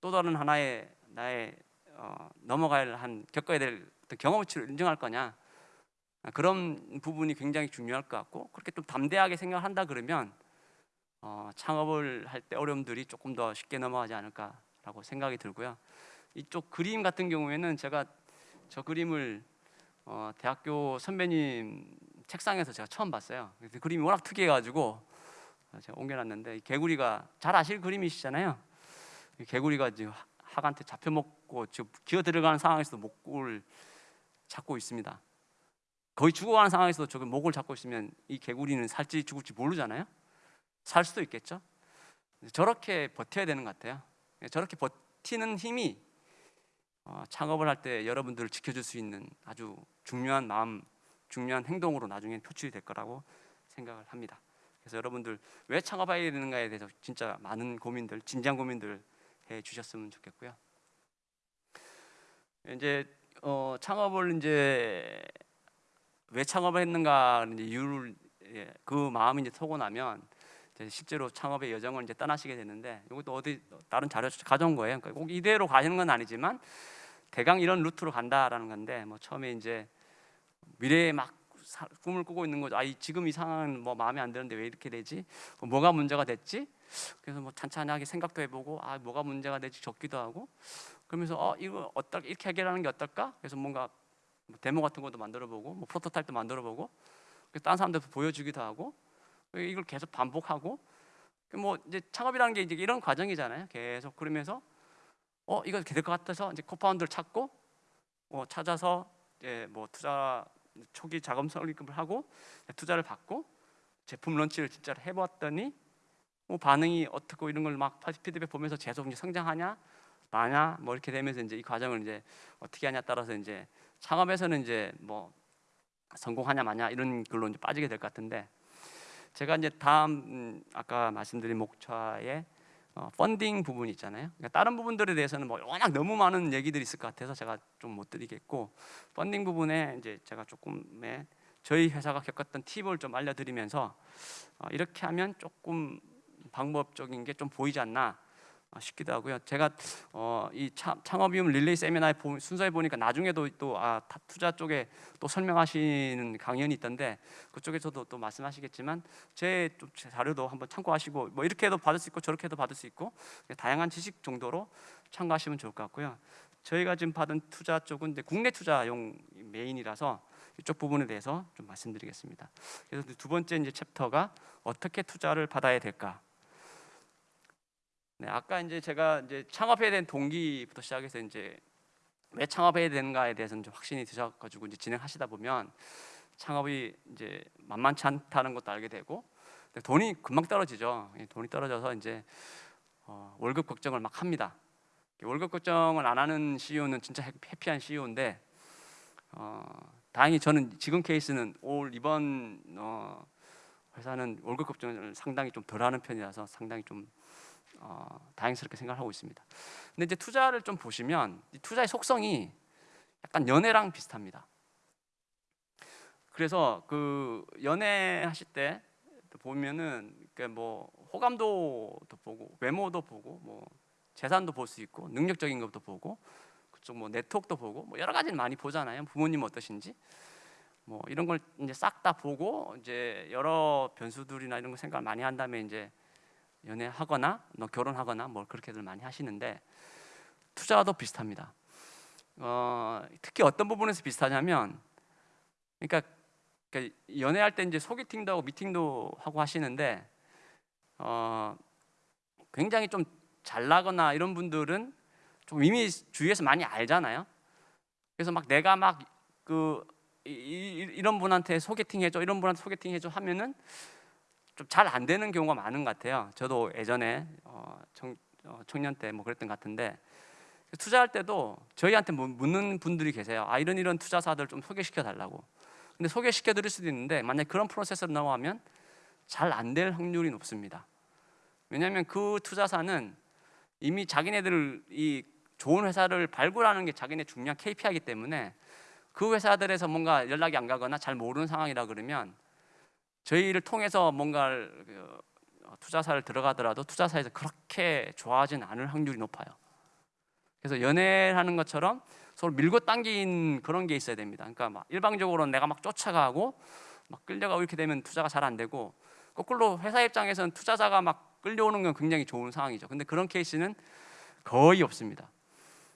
또 다른 하나의 나의 어, 넘어갈 한 겪어야 될 경험치를 인정할 거냐? 그런 부분이 굉장히 중요할 것 같고 그렇게 좀 담대하게 생각한다 그러면 어, 창업을 할 때 어려움들이 조금 더 쉽게 넘어가지 않을까라고 생각이 들고요. 이쪽 그림 같은 경우에는 제가 저 그림을 어, 대학교 선배님 책상에서 제가 처음 봤어요. 근데 그림이 워낙 특이해가지고 제가 옮겨놨는데 이 개구리가 잘 아실 그림이시잖아요. 이 개구리가 지금 하- 학한테 잡혀 먹고 지금 기어 들어가는 상황에서도 목을 잡고 있습니다. 거의 죽어가는 상황에서도 저기 목을 잡고 있으면 이 개구리는 살지 죽을지 모르잖아요. 살 수도 있겠죠. 저렇게 버텨야 되는 것 같아요. 저렇게 버티는 힘이 어, 창업을 할 때 여러분들을 지켜줄 수 있는 아주 중요한 마음, 중요한 행동으로 나중에 표출이 될 거라고 생각을 합니다. 그래서 여러분들 왜 창업해야 되는가에 대해서 진짜 많은 고민들, 진지한 고민들 해 주셨으면 좋겠고요. 이제 어, 창업을 이제 왜 창업을 했는가 이제 이유를 예, 그 마음이 이제 서고 나면 이제 실제로 창업의 여정을 이제 떠나시게 되는데 이것도 어디 다른 자료 가져온 거예요. 그러니까 꼭 이대로 가시는 건 아니지만 대강 이런 루트로 간다라는 건데 뭐 처음에 이제 미래에 막 사- 꿈을 꾸고 있는 거죠. 아, 이- 지금 이 상황은 뭐 마음에 안 드는데 왜 이렇게 되지? 어, 뭐가 문제가 됐지? 그래서 뭐 찬찬하게 생각도 해보고 아 뭐가 문제가 될지 적기도 하고 그러면서 어 이거 어떨 이렇게 해결하는 게 어떨까? 그래서 뭔가 뭐 데모 같은 것도 만들어보고 뭐 프로토타입도 만들어보고 다른 사람들 보여주기도 하고 이걸 계속 반복하고 그뭐 이제 창업이라는 게 이제 이런 과정이잖아요. 계속 그러면서 어 이거 될 것 같아서 이제 코파운드를 찾고 어, 찾아서 이제 뭐 투자 초기 자금 설립을 하고 투자를 받고 제품 런치를 진짜로 해봤더니 뭐 반응이 어떻고 이런 걸 막 피드백 보면서 계속 이제 성장하냐 마냐 뭐 이렇게 되면서 이제 이 과정을 이제 어떻게 하냐 따라서 이제 창업에서는 이제 뭐 성공하냐 마냐 이런 걸로 이제 빠지게 될 것 같은데 제가 이제 다음 음, 아까 말씀드린 목차의 어, 펀딩 부분이 있잖아요. 그러니까 다른 부분들에 대해서는 뭐 워낙 너무 많은 얘기들이 있을 것 같아서 제가 좀 못 드리겠고 펀딩 부분에 이제 제가 조금의 저희 회사가 겪었던 팁을 좀 알려드리면서 어, 이렇게 하면 조금 방법적인 게 좀 보이지 않나 어, 싶기도 하고요. 제가 어, 이 차- 창업이움 릴레이 세미나에 보- 순서에 보니까 나중에도 또 아, 타- 투자 쪽에 또 설명하시는 강연이 있던데 그쪽에서도 또 말씀하시겠지만 제, 또제 자료도 한번 참고하시고 뭐 이렇게 해도 받을 수 있고 저렇게 해도 받을 수 있고 다양한 지식 정도로 참고하시면 좋을 것 같고요. 저희가 지금 받은 투자 쪽은 이제 국내 투자용 메인이라서 이쪽 부분에 대해서 좀 말씀드리겠습니다. 그래서 두 번째 이제 챕터가 어떻게 투자를 받아야 될까? 네, 아까 이제 제가 이제 창업해야 되는 동기부터 시작해서 이제 왜 창업해야 되는가에 대해서는 좀 확신이 드셔가지고 이제 진행하시다 보면 창업이 이제 만만치 않다는 것도 알게 되고 돈이 금방 떨어지죠. 예, 돈이 떨어져서 이제 어, 월급 걱정을 막 합니다. 월급 걱정을 안 하는 CEO는 진짜 해- 해피한 CEO인데 어, 다행히 저는 지금 케이스는 올 이번 어, 회사는 월급 걱정을 상당히 좀 덜하는 편이라서 상당히 좀 어, 다행스럽게 생각하고 있습니다. 근데 이제 투자를 좀 보시면 이 투자의 속성이 약간 연애랑 비슷합니다. 그래서 그 연애 하실 때 보면은 그뭐 호감도도 보고 외모도 보고 뭐 재산도 볼 수 있고 능력적인 것도 보고 그쪽 뭐 네트워크도 보고 뭐 여러 가지를 많이 보잖아요. 부모님 어떠신지 뭐 이런 걸 이제 싹 다 보고 이제 여러 변수들이나 이런 거 생각을 많이 한 다음에 이제 연애하거나 너 결혼하거나 뭐 그렇게들 많이 하시는데 투자도 비슷합니다. 어, 특히 어떤 부분에서 비슷하냐면 그러니까, 그러니까 연애할 때 이제 소개팅도 하고 미팅도 하고 하시는데 어, 굉장히 좀 잘나거나 이런 분들은 좀 이미 주위에서 많이 알잖아요. 그래서 막 내가 막그 이런 분한테 소개팅 해줘, 이런 분한테 소개팅 해줘 하면은 좀 잘 안 되는 경우가 많은 것 같아요. 저도 예전에 어, 청, 어, 청년 때 뭐 그랬던 것 같은데 투자할 때도 저희한테 묻- 묻는 분들이 계세요. 아 이런 이런 투자사들 좀 소개시켜 달라고. 근데 소개시켜 드릴 수도 있는데 만약 그런 프로세스로 넘어가면 잘 안 될 확률이 높습니다. 왜냐하면 그 투자사는 이미 자기네들 이 좋은 회사를 발굴하는 게 자기네 중요한 KPI이기 때문에 그 회사들에서 뭔가 연락이 안 가거나 잘 모르는 상황이라 그러면 저희를 통해서 뭔가를 그, 어, 투자사를 들어가더라도 투자사에서 그렇게 좋아하진 않을 확률이 높아요. 그래서 연애하는 것처럼 서로 밀고 당긴 그런 게 있어야 됩니다. 그러니까 막 일방적으로 내가 막 쫓아가고 막 끌려가고 이렇게 되면 투자가 잘 안 되고 거꾸로 회사 입장에서는 투자자가 막 끌려오는 건 굉장히 좋은 상황이죠. 근데 그런 케이스는 거의 없습니다.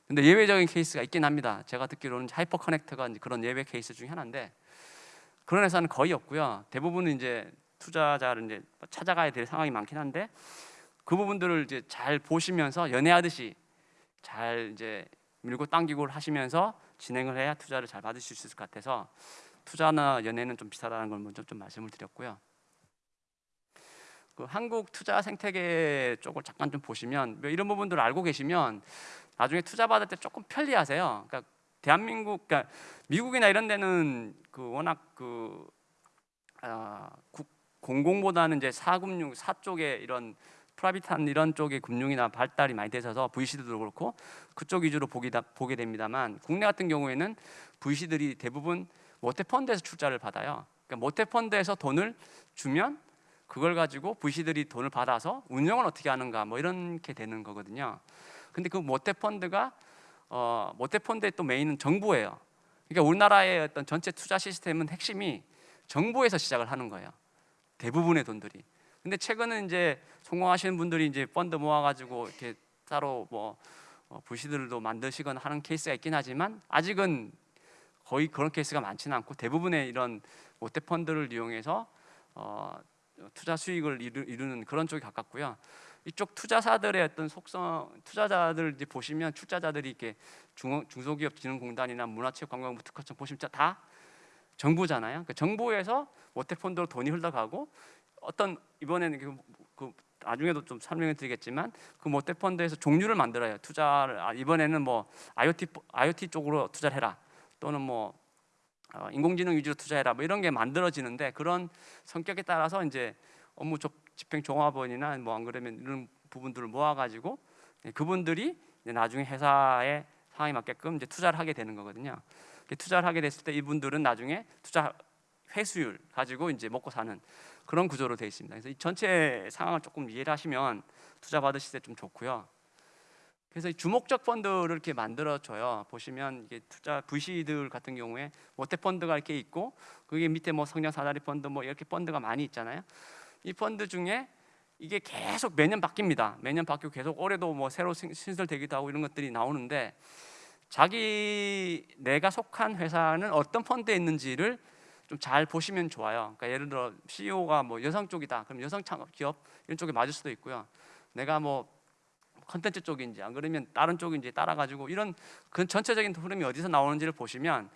근데 예외적인 케이스가 있긴 합니다. 제가 듣기로는 하이퍼 커넥트가 이제 그런 예외 케이스 중에 하나인데 그런 회사는 거의 없고요. 대부분은 이제 투자자를 이제 찾아가야 될 상황이 많긴 한데 그 부분들을 이제 잘 보시면서 연애하듯이 잘 이제 밀고 당기고 하시면서 진행을 해야 투자를 잘 받을 수 있을 것 같아서 투자나 연애는 좀 비슷하다는 걸 먼저 좀 말씀을 드렸고요. 그 한국 투자 생태계 쪽을 잠깐 좀 보시면 뭐 이런 부분들을 알고 계시면 나중에 투자 받을 때 조금 편리하세요. 그러니까 대한민국, 그러니까 미국이나 이런 데는 그 워낙 그 아, 국- 공공보다는 이제 사금융 사 쪽에 이런 프라이빗한 이런 쪽의 금융이나 발달이 많이 되셔서 VC들도 그렇고 그쪽 위주로 보기다, 보게 됩니다만 국내 같은 경우에는 VC들이 대부분 모태펀드에서 출자를 받아요. 그러니까 모태펀드에서 돈을 주면 그걸 가지고 VC들이 돈을 받아서 운영을 어떻게 하는가 뭐 이렇게 되는 거거든요. 근데 그 모태펀드가 어, 모태펀드의 또 메인은 정부예요. 그러니까 우리나라의 어떤 전체 투자 시스템은 핵심이 정부에서 시작을 하는 거예요. 대부분의 돈들이. 근데 최근은 이제 성공하시는 분들이 이제 펀드 모아가지고 이렇게 따로 뭐 어, VC들도 만드시거나 하는 케이스가 있긴 하지만 아직은 거의 그런 케이스가 많지는 않고 대부분의 이런 모태 펀드를 이용해서 어, 투자 수익을 이루, 이루는 그런 쪽이 가깝고요. 이쪽 투자사들의 어떤 속성, 투자자들 이제 보시면 출자자들이 이렇게 중, 중소기업 진흥공단이나 문화체육관광부 특허청 보시면 다 정부잖아요. 그러니까 정부에서 모태 펀드로 돈이 흘러가고 어떤 이번에는 그, 그 나중에도 좀 설명을 드리겠지만 그 모태 펀드에서 종류를 만들어요. 투자를 아, 이번에는 뭐 IoT IoT 쪽으로 투자를 해라 또는 뭐 어, 인공지능 위주로 투자해라 뭐 이런 게 만들어지는데 그런 성격에 따라서 이제 업무 조- 집행 종합원이나 뭐 안 그러면 이런 부분들을 모아가지고 예, 그분들이 나중에 회사의 상황에 맞게끔 이제 투자를 하게 되는 거거든요. 투자를 하게 됐을 때 이분들은 나중에 투자 회수율 가지고 이제 먹고 사는 그런 구조로 되어 있습니다. 그래서 이 전체 상황을 조금 이해를 하시면 투자 받으실 때 좀 좋고요. 그래서 이 주목적 펀드를 이렇게 만들어 줘요. 보시면 이게 투자 VC들 같은 경우에 모태 펀드가 이렇게 있고 그게 밑에 뭐 성장 사다리 펀드 뭐 이렇게 펀드가 많이 있잖아요. 이 펀드 중에 이게 계속 매년 바뀝니다. 매년 바뀌고 계속 올해도 뭐 새로 신- 신설되기도 하고 이런 것들이 나오는데 자기 내가 속한 회사는 어떤 펀드에 있는지를 좀 잘 보시면 좋아요. 그러니까 예를 들어 CEO가 뭐 여성 쪽이다. 그럼 여성 창업 기업 이런 쪽에 맞을 수도 있고요. 내가 뭐 컨텐츠 쪽인지 안 그러면 다른 쪽인지 따라 가지고 이런 그 전체적인 흐름이 어디서 나오는지를 보시면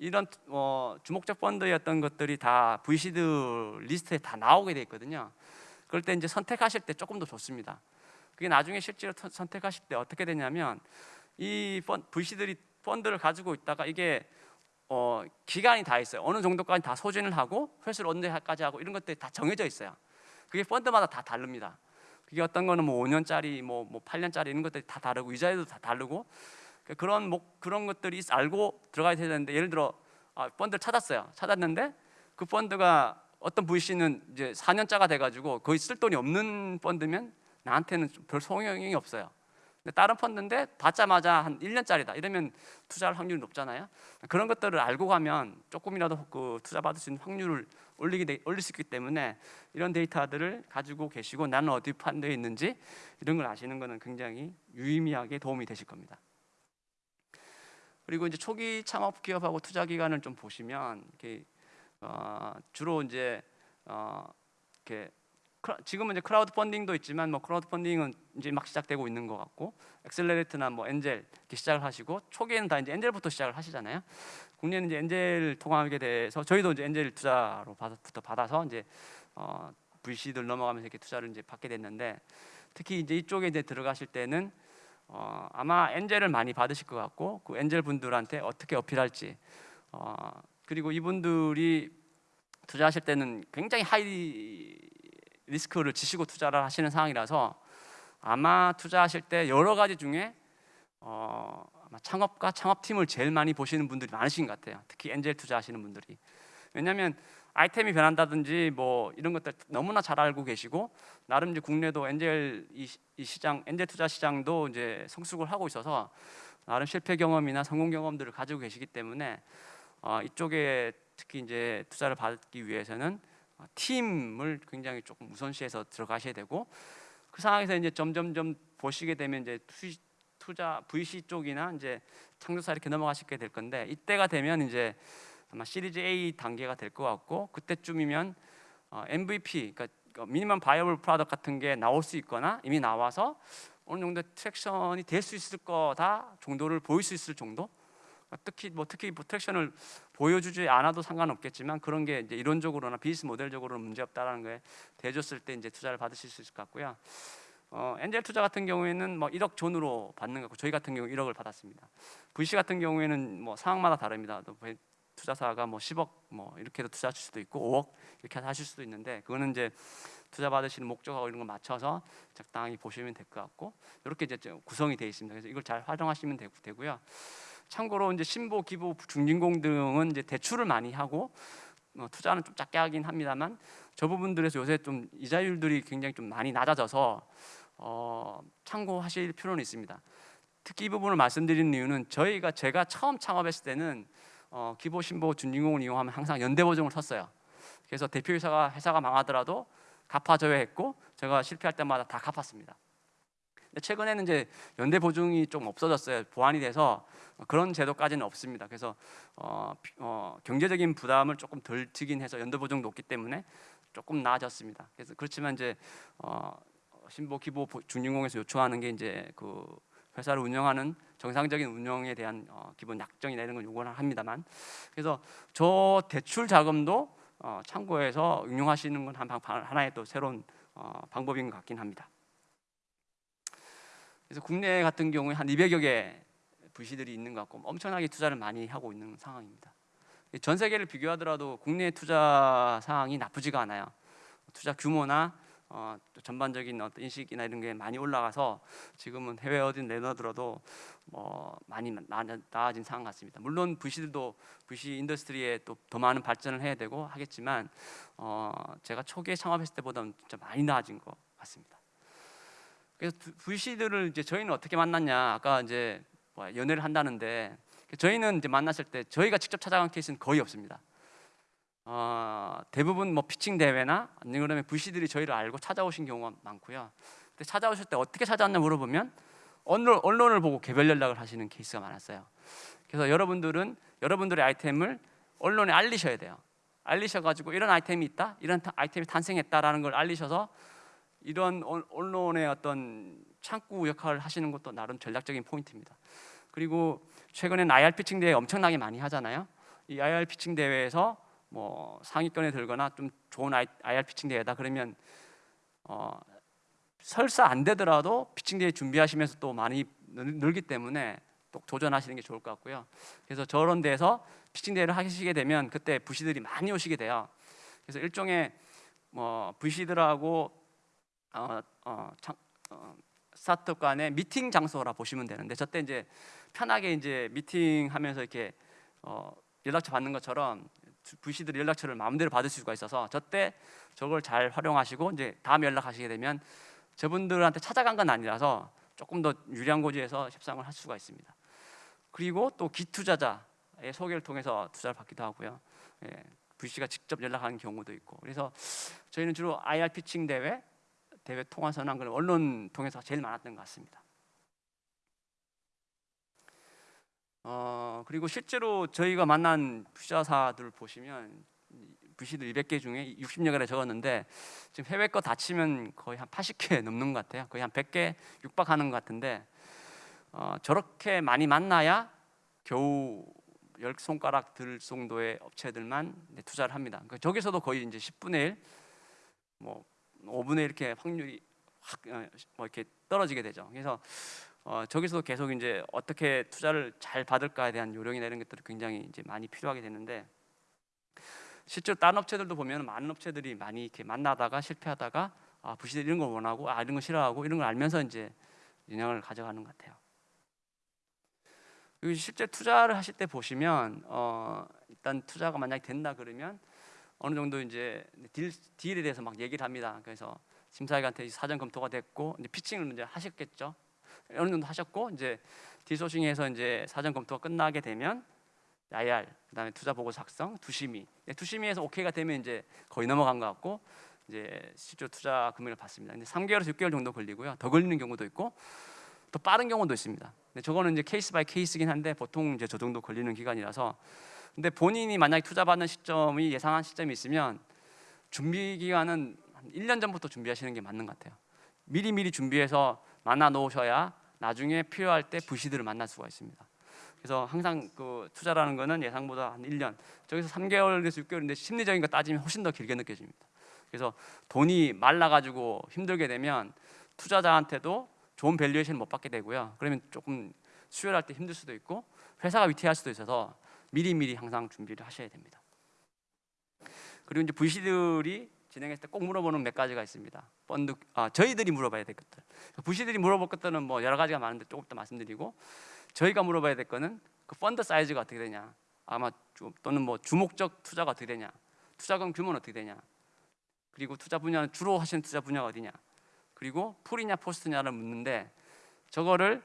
이런 어, 주목적 어떤 것들이 다 VC들 리스트에 다 나오게 돼 있거든요. 그럴 때 이제 선택하실 때 조금 더 좋습니다. 그게 나중에 실제로 선- 선택하실 때 어떻게 되냐면 이 펀, VC들이 펀드를 가지고 있다가 이게 어, 기간이 다 있어요. 어느 정도까지 다 소진을 하고 회수를 언제까지 하고 이런 것들이 다 정해져 있어요. 그게 펀드마다 다 다릅니다. 그게 어떤 거는 뭐 5년짜리, 뭐, 뭐 8년짜리 이런 것들이 다 다르고 이자율도 다 다르고 그러니까 그런 목 그런 것들이 있- 알고 들어가야 되는데 예를 들어 아, 펀드를 찾았어요. 찾았는데 그 펀드가 어떤 VC는 이제 4년짜가 돼가지고 거의 쓸 돈이 없는 펀드면 나한테는 좀별 소용이 없어요. 근데 다른 펀드인데 받자마자 한 1년짜리다 이러면 투자할 확률이 높잖아요. 그런 것들을 알고 가면 조금이라도 그 투자 받을 수 있는 확률을 올리게 돼- 올릴 수 있기 때문에 이런 데이터들을 가지고 계시고 나는 어디 펀드에 있는지 이런 걸 아시는 것은 굉장히 유의미하게 도움이 되실 겁니다. 그리고 이제 초기 창업 기업하고 투자 기간을 좀 보시면 이렇게 어, 주로 이제 어, 이렇게 지금은 이제 크라우드 펀딩도 있지만 뭐 크라우드 펀딩은 이제 막 시작되고 있는 것 같고 accelerate나 뭐 엔젤 이렇게 시작을 하시고 초기에는 다 이제 엔젤부터 시작을 하시잖아요. 국내는 이제 엔젤 통하게 돼서 저희도 이제 엔젤 투자로 받아부터 받아서 이제 어, VC들 넘어가면서 이렇게 투자를 이제 받게 됐는데 특히 이제 이쪽에 이제 들어가실 때는 어, 아마 엔젤을 많이 받으실 것 같고 그 엔젤 분들한테 어떻게 어필할지 어, 그리고 이분들이 투자하실 때는 굉장히 high risk를 지시고 투자를 하시는 상황이라서 아마 투자하실 때 여러 가지 중에 어, 아마 창업과 창업팀을 제일 많이 보시는 분들이 많으신 것 같아요. 특히 엔젤 투자하시는 분들이. 왜냐하면 아이템이 변한다든지 뭐 이런 것들 너무나 잘 알고 계시고 나름 이제 국내도 엔젤 이, 시장 엔젤 투자 시장도 이제 성숙을 하고 있어서 나름 실패 경험이나 성공 경험들을 가지고 계시기 때문에 어, 이쪽에 특히 이제 투자를 받기 위해서는 어, 팀을 굉장히 조금 우선시해서 들어가셔야 되고 그 상황에서 이제 점점점 보시게 되면 이제 투, 투자 VC 쪽이나 이제 창투사 이렇게 넘어가시게 될 건데 이때가 되면 이제 아마 시리즈 A 단계가 될 것 같고 그때쯤이면 어, MVP 그러니까 minimum viable product 같은 게 나올 수 있거나 이미 나와서 어느 정도 traction이 될 수 있을 거다 정도를 보일 수 있을 정도 특히 뭐 특히 뭐 traction을 보여주지 않아도 상관없겠지만 그런 게 이제 이론적으로나 비즈니스 모델적으로는 문제 없다라는 거에 대줬을 때 이제 투자를 받으실 수 있을 것 같고요. 어, 엔젤 투자 같은 경우에는 뭐 1억 존으로 받는 거고 저희 같은 경우 1억을 받았습니다. VC 같은 경우에는 뭐 상황마다 다릅니다. 또 벤- 투자사가 뭐 10억 뭐 이렇게도 투자 하실 수도 있고 5억 이렇게 하실 수도 있는데 그거는 이제 투자 받으시는 목적하고 이런 거 맞춰서 적당히 보시면 될 것 같고 이렇게 이제 좀 구성이 되어 있습니다. 그래서 이걸 잘 활용하시면 되고, 되고요. 참고로 이제 신보, 기부, 중진공 등은 이제 대출을 많이 하고 어, 투자는 좀 작게 하긴 합니다만 저 부분들에서 요새 좀 이자율들이 굉장히 좀 많이 낮아져서 어, 참고하실 필요는 있습니다. 특히 이 부분을 말씀드리는 이유는 저희가 제가 처음 창업했을 때는 어, 기보, 신보, 준진공을 이용하면 항상 연대 보증을 섰어요. 그래서 대표이사가 회사가 망하더라도 갚아줘야 했고 제가 실패할 때마다 다 갚았습니다. 근데 최근에는 이제 연대 보증이 좀 없어졌어요. 보완이 돼서 그런 제도까지는 없습니다. 그래서 어, 비- 어, 경제적인 부담을 조금 덜 지긴 해서 연대 보증도 없기 때문에 조금 나아졌습니다. 그래서 그렇지만 이제 어, 신보 기보 보- 중진공에서 요청하는 게 이제 그 회사를 운영하는 정상적인 운영에 대한 어, 기본 약정이나 이런 걸 요구를 합니다만 그래서 저 대출 자금도 어, 참고해서 응용하시는 건 한, 방- 하나의 또 새로운 어, 방법인 것 같긴 합니다. 그래서 국내 같은 경우에 한 200여 개 VC들이 있는 것 같고 엄청나게 투자를 많이 하고 있는 상황입니다. 전 세계를 비교하더라도 국내 투자 상황이 나쁘지가 않아요. 투자 규모나 어, 또 전반적인 어떤 인식이나 이런 게 많이 올라가서 지금은 해외 어딘 내놔들어도 뭐 많이 나, 나아 진 상황 같습니다. 물론 VC들도 VC industry에 또 더 많은 발전을 해야 되고 하겠지만 어, 제가 초기에 창업했을 때보다는 진짜 많이 나아진 것 같습니다. 그래서 VC들을 이제 저희는 어떻게 만났냐? 아까 이제 뭐 연애를 한다는데 저희는 이제 만났을 때 저희가 직접 찾아간 케이스는 거의 없습니다. 어, 대부분 뭐 피칭 대회나 아니면 VC들이 저희를 알고 찾아오신 경우가 많고요. 근데 찾아오실 때 어떻게 찾아왔냐 물어보면 언론, 언론을 보고 개별 연락을 하시는 케이스가 많았어요. 그래서 여러분들은 여러분들의 아이템을 언론에 알리셔야 돼요. 알리셔가지고 이런 아이템이 있다, 이런 타- 아이템이 탄생했다라는 걸 알리셔서 이런 언- 언론의 어떤 창구 역할을 하시는 것도 나름 전략적인 포인트입니다. 그리고 최근엔 IR pitching 대회 엄청나게 많이 하잖아요. 이 IR pitching 대회에서 뭐 상위권에 들거나 좀 좋은 IR pitching 대회다 그러면 어, 설사 안 되더라도 피칭 대회 준비하시면서 또 많이 늘- 늘기 때문에 또 도전하시는 게 좋을 것 같고요. 그래서 저런 데서 피칭 대회를 하시게 되면 그때 부시들이 많이 오시게 돼요. 그래서 일종의 뭐 부시들하고 어, 어, 참, 어, 스타트업 간의 미팅 장소라 보시면 되는데 저때 이제 편하게 이제 미팅하면서 이렇게 어, 연락처 받는 것처럼 VC들 연락처를 마음대로 받을 수가 있어서 저때 저걸 잘 활용하시고 이제 다음 연락하시게 되면 저분들한테 찾아간 건 아니라서 조금 더 유리한 고지에서 협상을 할 수가 있습니다. 그리고 또 기투자자의 소개를 통해서 투자를 받기도 하고요. 예, VC가 직접 연락하는 경우도 있고 그래서 저희는 주로 IR 피칭 대회 대회 통화선한 그런 언론 통해서 제일 많았던 것 같습니다. 어 그리고 실제로 저희가 만난 투자사들 보시면 VC들 200개 중에 60여 개를 적었는데 지금 해외 거 다 치면 거의 한 80개 넘는 것 같아요. 거의 한 100개 육박하는 것 같은데 어, 저렇게 많이 만나야 겨우 열 손가락 들 정도의 업체들만 투자를 합니다. 그러니까 저기서도 거의 이제 10분의 1, 뭐 5분의 1 이렇게 확률이 확 어, 뭐 이렇게 떨어지게 되죠. 그래서 어, 저기서도 계속 이제 어떻게 투자를 잘 받을까에 대한 요령이나 이런 것들이 굉장히 이제 많이 필요하게 되는데 실제로 다른 업체들도 보면 많은 업체들이 많이 이렇게 만나다가 실패하다가 아 부시들 이런 걸 원하고 아 이런 거 싫어하고 이런 걸 알면서 이제 영향을 가져가는 것 같아요. 그리고 실제 투자를 하실 때 보시면 어, 일단 투자가 만약에 된다 그러면 어느 정도 이제 deal, deal에 대해서 막 얘기를 합니다. 그래서 심사위원한테 사전 검토가 됐고 이제 pitching을 이제 하셨겠죠. 어느 정도 하셨고 이제 deal sourcing에서 이제 사전 검토가 끝나게 되면 IR 그다음에 투자 보고 작성, 투심위 네, 투심위에서 오케이가 되면 이제 거의 넘어간 것 같고 이제 실제 투자 금액을 받습니다. 근데 3개월에서 6개월 정도 걸리고요. 더 걸리는 경우도 있고 더 빠른 경우도 있습니다. 근데 저거는 이제 case by case긴 한데 보통 이제 저 정도 걸리는 기간이라서 근데 본인이 만약에 투자 받는 시점이 예상한 시점이 있으면 준비 기간은 한 1년 전부터 준비하시는 게 맞는 것 같아요. 미리 미리 준비해서 만나 놓으셔야 나중에 필요할 때 VC들을 만날 수가 있습니다. 그래서 항상 그 투자라는 거는 예상보다 한 1년, 저기서 3개월에서 6개월인데 심리적인 거 따지면 훨씬 더 길게 느껴집니다. 그래서 돈이 말라가지고 힘들게 되면 투자자한테도 좋은 valuation 못 받게 되고요. 그러면 조금 수혈할 때 힘들 수도 있고 회사가 위태할 수도 있어서 미리미리 항상 준비를 하셔야 됩니다. 그리고 이제 VC들이 진행했을 때 꼭 물어보는 몇 가지가 있습니다. 펀드 아 저희들이 물어봐야 될 것들. VC들이 물어볼 것들은 뭐 여러 가지가 많은데 조금 더 말씀드리고 저희가 물어봐야 될 거는 그 펀드 사이즈가 어떻게 되냐. 아마 주, 또는 뭐 주목적 투자가 어떻게 되냐. 투자금 규모는 어떻게 되냐. 그리고 투자 분야는 주로 하시는 투자 분야가 어디냐. 그리고 pre냐 post냐를 묻는데 저거를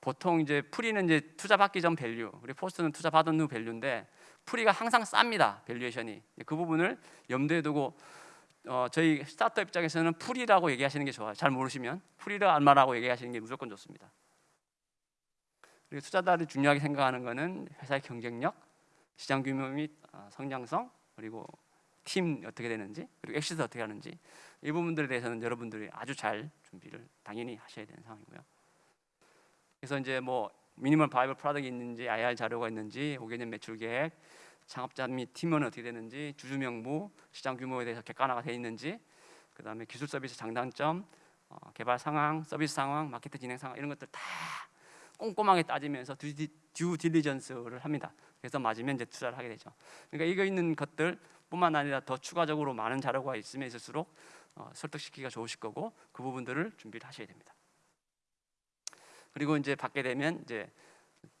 보통 이제 pre는 이제 투자 받기 전 value, 그리고 post는 투자 받은 후 value인데 pre가 항상 쌉니다. valuation이 그 부분을 염두에 두고 어, 저희 스타트업 입장에서는 pre라고 얘기하시는 게 좋아요. 잘 모르시면 pre를 얼마라고 얘기하시는 게 무조건 좋습니다. 그리고 투자자들이 중요하게 생각하는 거는 회사의 경쟁력, 시장 규모 및 어, 성장성, 그리고 팀 어떻게 되는지, 그리고 exit 어떻게 하는지 이 부분들에 대해서는 여러분들이 아주 잘 준비를 당연히 하셔야 되는 상황이고요. 그래서 이제 뭐 minimal viable product이 있는지, IR 자료가 있는지, 5개년 매출 계획, 창업자 및 팀원은 어떻게 되는지, 주주 명부, 시장 규모에 대해서 객관화가 되어 있는지, 그 다음에 기술 서비스 장단점, 어, 개발 상황, 서비스 상황, 마케팅 진행 상황 이런 것들 다 꼼꼼하게 따지면서 due, due diligence를 합니다. 그래서 맞으면 이제 투자를 하게 되죠. 그러니까 이거 있는 것들 뿐만 아니라 더 추가적으로 많은 자료가 있으면 있을수록 어, 설득시키기가 좋으실 거고 그 부분들을 준비를 하셔야 됩니다. 그리고 이제 받게 되면 이제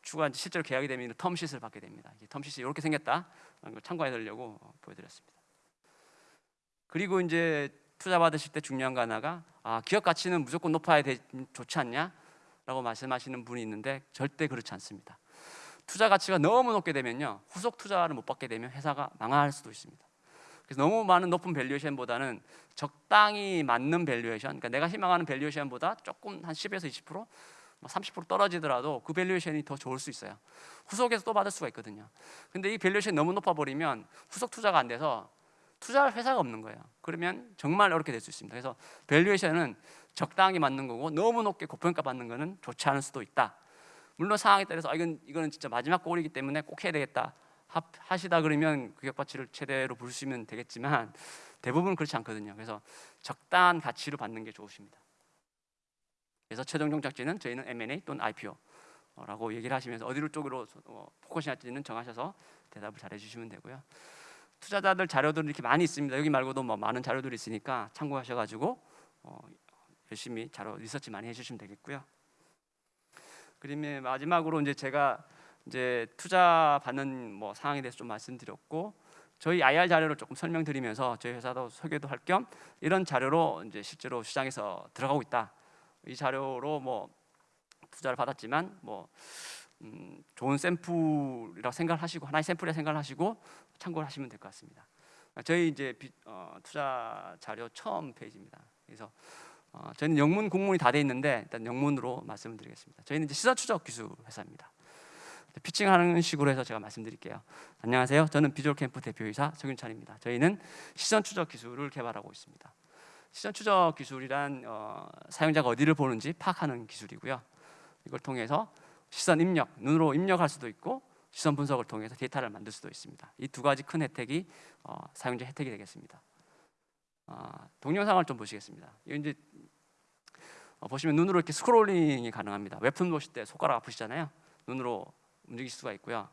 추가 실제로 계약이 되면 텀시트를 받게 됩니다. 텀시트 이렇게 생겼다. 걸 참고해 드리려고 어, 보여드렸습니다. 그리고 이제 투자 받으실 때 중요한 거 하나가 아, 기업 가치는 무조건 높아야 되, 좋지 않냐? 라고 말씀하시는 분이 있는데 절대 그렇지 않습니다. 투자 가치가 너무 높게 되면요 후속 투자를 못 받게 되면 회사가 망할 수도 있습니다. 그래서 너무 많은 높은 valuation보다는 적당히 맞는 valuation, 그러니까 내가 희망하는 valuation보다 조금 한 10에서 20%, 뭐30% 떨어지더라도 그 valuation이 더 좋을 수 있어요. 후속에서 또 받을 수가 있거든요. 근데 이 valuation이 너무 높아 버리면 후속 투자가 안 돼서 투자할 회사가 없는 거예요. 그러면 정말 어렵게 될 수 있습니다. 그래서 valuation은 적당히 맞는 거고 너무 높게 고평가 받는 거는 좋지 않을 수도 있다. 물론 상황에 따라서 아, 이건 이거는 진짜 마지막 골이기 때문에 꼭 해야 되겠다 하 시다 그러면 기업 가치를 최대로 부르시면 되겠지만 대부분 그렇지 않거든요. 그래서 적당한 가치로 받는 게 좋으십니다. 그래서 최종 종착지는 저희는 M&A 또는 IPO라고 얘기를 하시면서 어디로 쪽으로 어, focusing 할지는 정하셔서 대답을 잘 해 주시면 되고요. 투자자들 자료들이 이렇게 많이 있습니다. 여기 말고도 뭐 많은 자료들이 있으니까 참고하셔 가지고 어, 열심히 자료 리서치 많이 해 주시면 되겠고요. 그러면 마지막으로 이제 제가 이제 투자 받는 뭐 상황에 대해서 좀 말씀드렸고 저희 IR 자료를 조금 설명드리면서 저희 회사도 소개도 할 겸 이런 자료로 이제 실제로 시장에서 들어가고 있다. 이 자료로 뭐 투자를 받았지만 뭐 음, 좋은 샘플이라고 생각하시고 하나의 샘플이라 생각하시고 참고를 하시면 될 것 같습니다. 저희 이제 비, 어, 투자 자료 처음 페이지입니다. 그래서 어, 저희는 영문 공문이 다 돼 있는데 일단 영문으로 말씀을 드리겠습니다. 저희는 이제 시사 추적 기술 회사입니다. 피칭하는 식으로 해서 제가 말씀드릴게요. 안녕하세요. 저는 비주얼 캠프 대표이사 정윤찬입니다. 저희는 시선 추적 기술을 개발하고 있습니다. 시선 추적 기술이란 어, 사용자가 어디를 보는지 파악하는 기술이고요. 이걸 통해서 시선 입력, 눈으로 입력할 수도 있고 시선 분석을 통해서 데이터를 만들 수도 있습니다. 이 두 가지 큰 혜택이 어, 사용자 혜택이 되겠습니다. 어, 동영상을 좀 보시겠습니다. 이제 어, 보시면 눈으로 이렇게 scrolling이 가능합니다. 웹툰 보실 때 손가락 아프시잖아요. 눈으로 움직일 수가 있고요.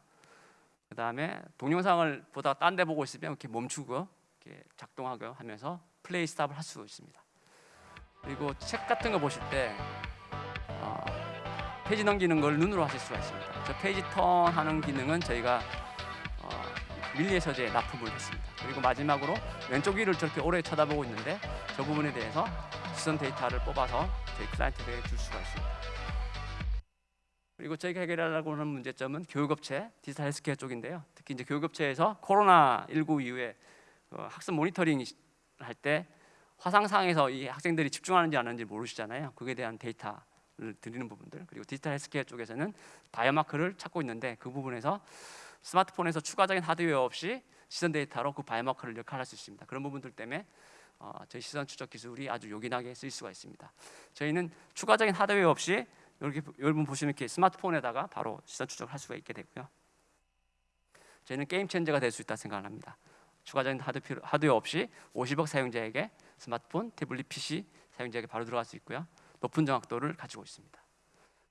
그 다음에 동영상을 보다가 딴데 보고 있으면 이렇게 멈추고 이렇게 작동하고 하면서 play stop을 할 수 있습니다. 그리고 책 같은 거 보실 때 어, 페이지 넘기는 걸 눈으로 하실 수가 있습니다. 저 page turn 하는 기능은 저희가 어, 밀리의 서재에 납품을 했습니다. 그리고 마지막으로 왼쪽 위를 저렇게 오래 쳐다보고 있는데 저 부분에 대해서 시선 데이터를 뽑아서 저희 클라이언트에게 줄 수가 있습니다. 그리고 저희가 해결하려고 하는 문제점은 교육업체, 디지털 헬스케어 쪽인데요. 특히 이제 교육업체에서 코로나 19 이후에 어, 학습 모니터링 할 때 화상상에서 이 학생들이 집중하는지 안 하는지 모르시잖아요. 그에 대한 데이터를 드리는 부분들 그리고 디지털 헬스케어 쪽에서는 biomarker를 찾고 있는데 그 부분에서 스마트폰에서 추가적인 하드웨어 없이 시선 데이터로 그 biomarker를 역할할 수 있습니다. 그런 부분들 때문에 어, 저희 시선 추적 기술이 아주 요긴하게 쓰일 수가 있습니다. 저희는 추가적인 하드웨어 없이 이렇게 여러분 보시면 이렇게 스마트폰에다가 바로 시선 추적을 할 수가 있게 되고요. 저희는 게임 체인저가 될 수 있다 생각을 합니다. 추가적인 하드 필요, 하드웨어 없이 50억 사용자에게 스마트폰, 태블릿 PC 사용자에게 바로 들어갈 수 있고요. 높은 정확도를 가지고 있습니다.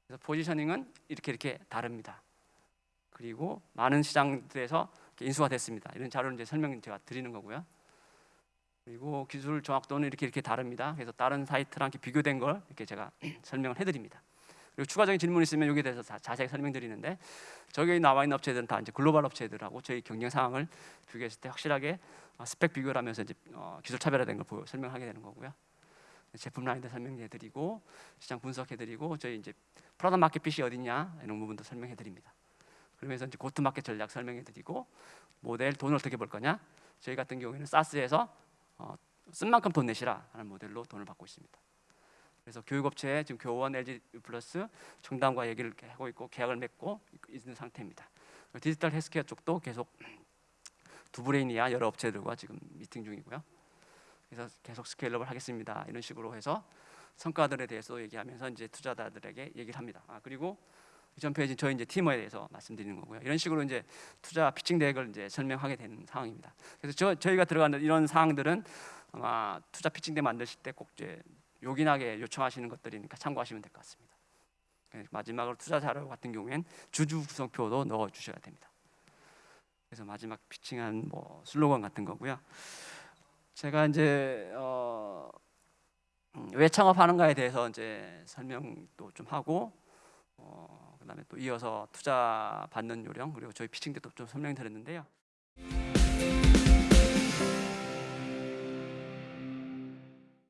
그래서 포지셔닝은 이렇게 이렇게 다릅니다. 그리고 많은 시장들에서 인수가 됐습니다. 이런 자료를 이제 설명 제가 드리는 거고요. 그리고 기술 정확도는 이렇게 이렇게 다릅니다. 그래서 다른 사이트랑 이렇게 비교된 걸 이렇게 제가 설명을 해드립니다. 그리고 추가적인 질문 있으면 여기에 대해서 자, 자세히 설명드리는데 저기 나와 있는 업체들은 다 이제 글로벌 업체들하고 저희 경쟁 상황을 비교했을 때 확실하게 어, 스펙 비교를 하면서 이제 어, 기술 차별화된 걸 보여, 설명하게 되는 거고요. 제품 라인도 설명해드리고 시장 분석해드리고 저희 이제 product market fit이 어디냐 이런 부분도 설명해드립니다. 그러면서 이제 go-to-market 전략 설명해드리고 모델 돈을 어떻게 벌 거냐 저희 같은 경우에는 SaaS에서 어, 쓴 만큼 돈 내시라 하는 모델로 돈을 받고 있습니다. 그래서 교육업체에 지금 교원 LG 플러스 청담과 얘기를 하고 있고 계약을 맺고 있는 상태입니다. 디지털 헬스케어 쪽도 계속 두브레인이야 여러 업체들과 지금 미팅 중이고요. 그래서 계속 scale-up을 하겠습니다. 이런 식으로 해서 성과들에 대해서 얘기하면서 이제 투자자들에게 얘기를 합니다. 아, 그리고 이전 페이지 저희 이제 팀원에 대해서 말씀드리는 거고요. 이런 식으로 이제 투자 pitching deck을 이제 설명하게 되는 상황입니다. 그래서 저, 저희가 들어가는 이런 사항들은 아마 투자 피칭 대 만드실 때 꼭 이제 요긴하게 요청하시는 것들이니까 참고하시면 될 것 같습니다. 네, 마지막으로 투자 자료 같은 경우엔 주주 구성표도 넣어 주셔야 됩니다. 그래서 마지막 피칭한 뭐 슬로건 같은 거고요. 제가 이제 어, 음, 왜 창업하는가에 대해서 이제 설명도 좀 하고 어, 그다음에 또 이어서 투자 받는 요령 그리고 저희 피칭 때도 좀 설명드렸는데요.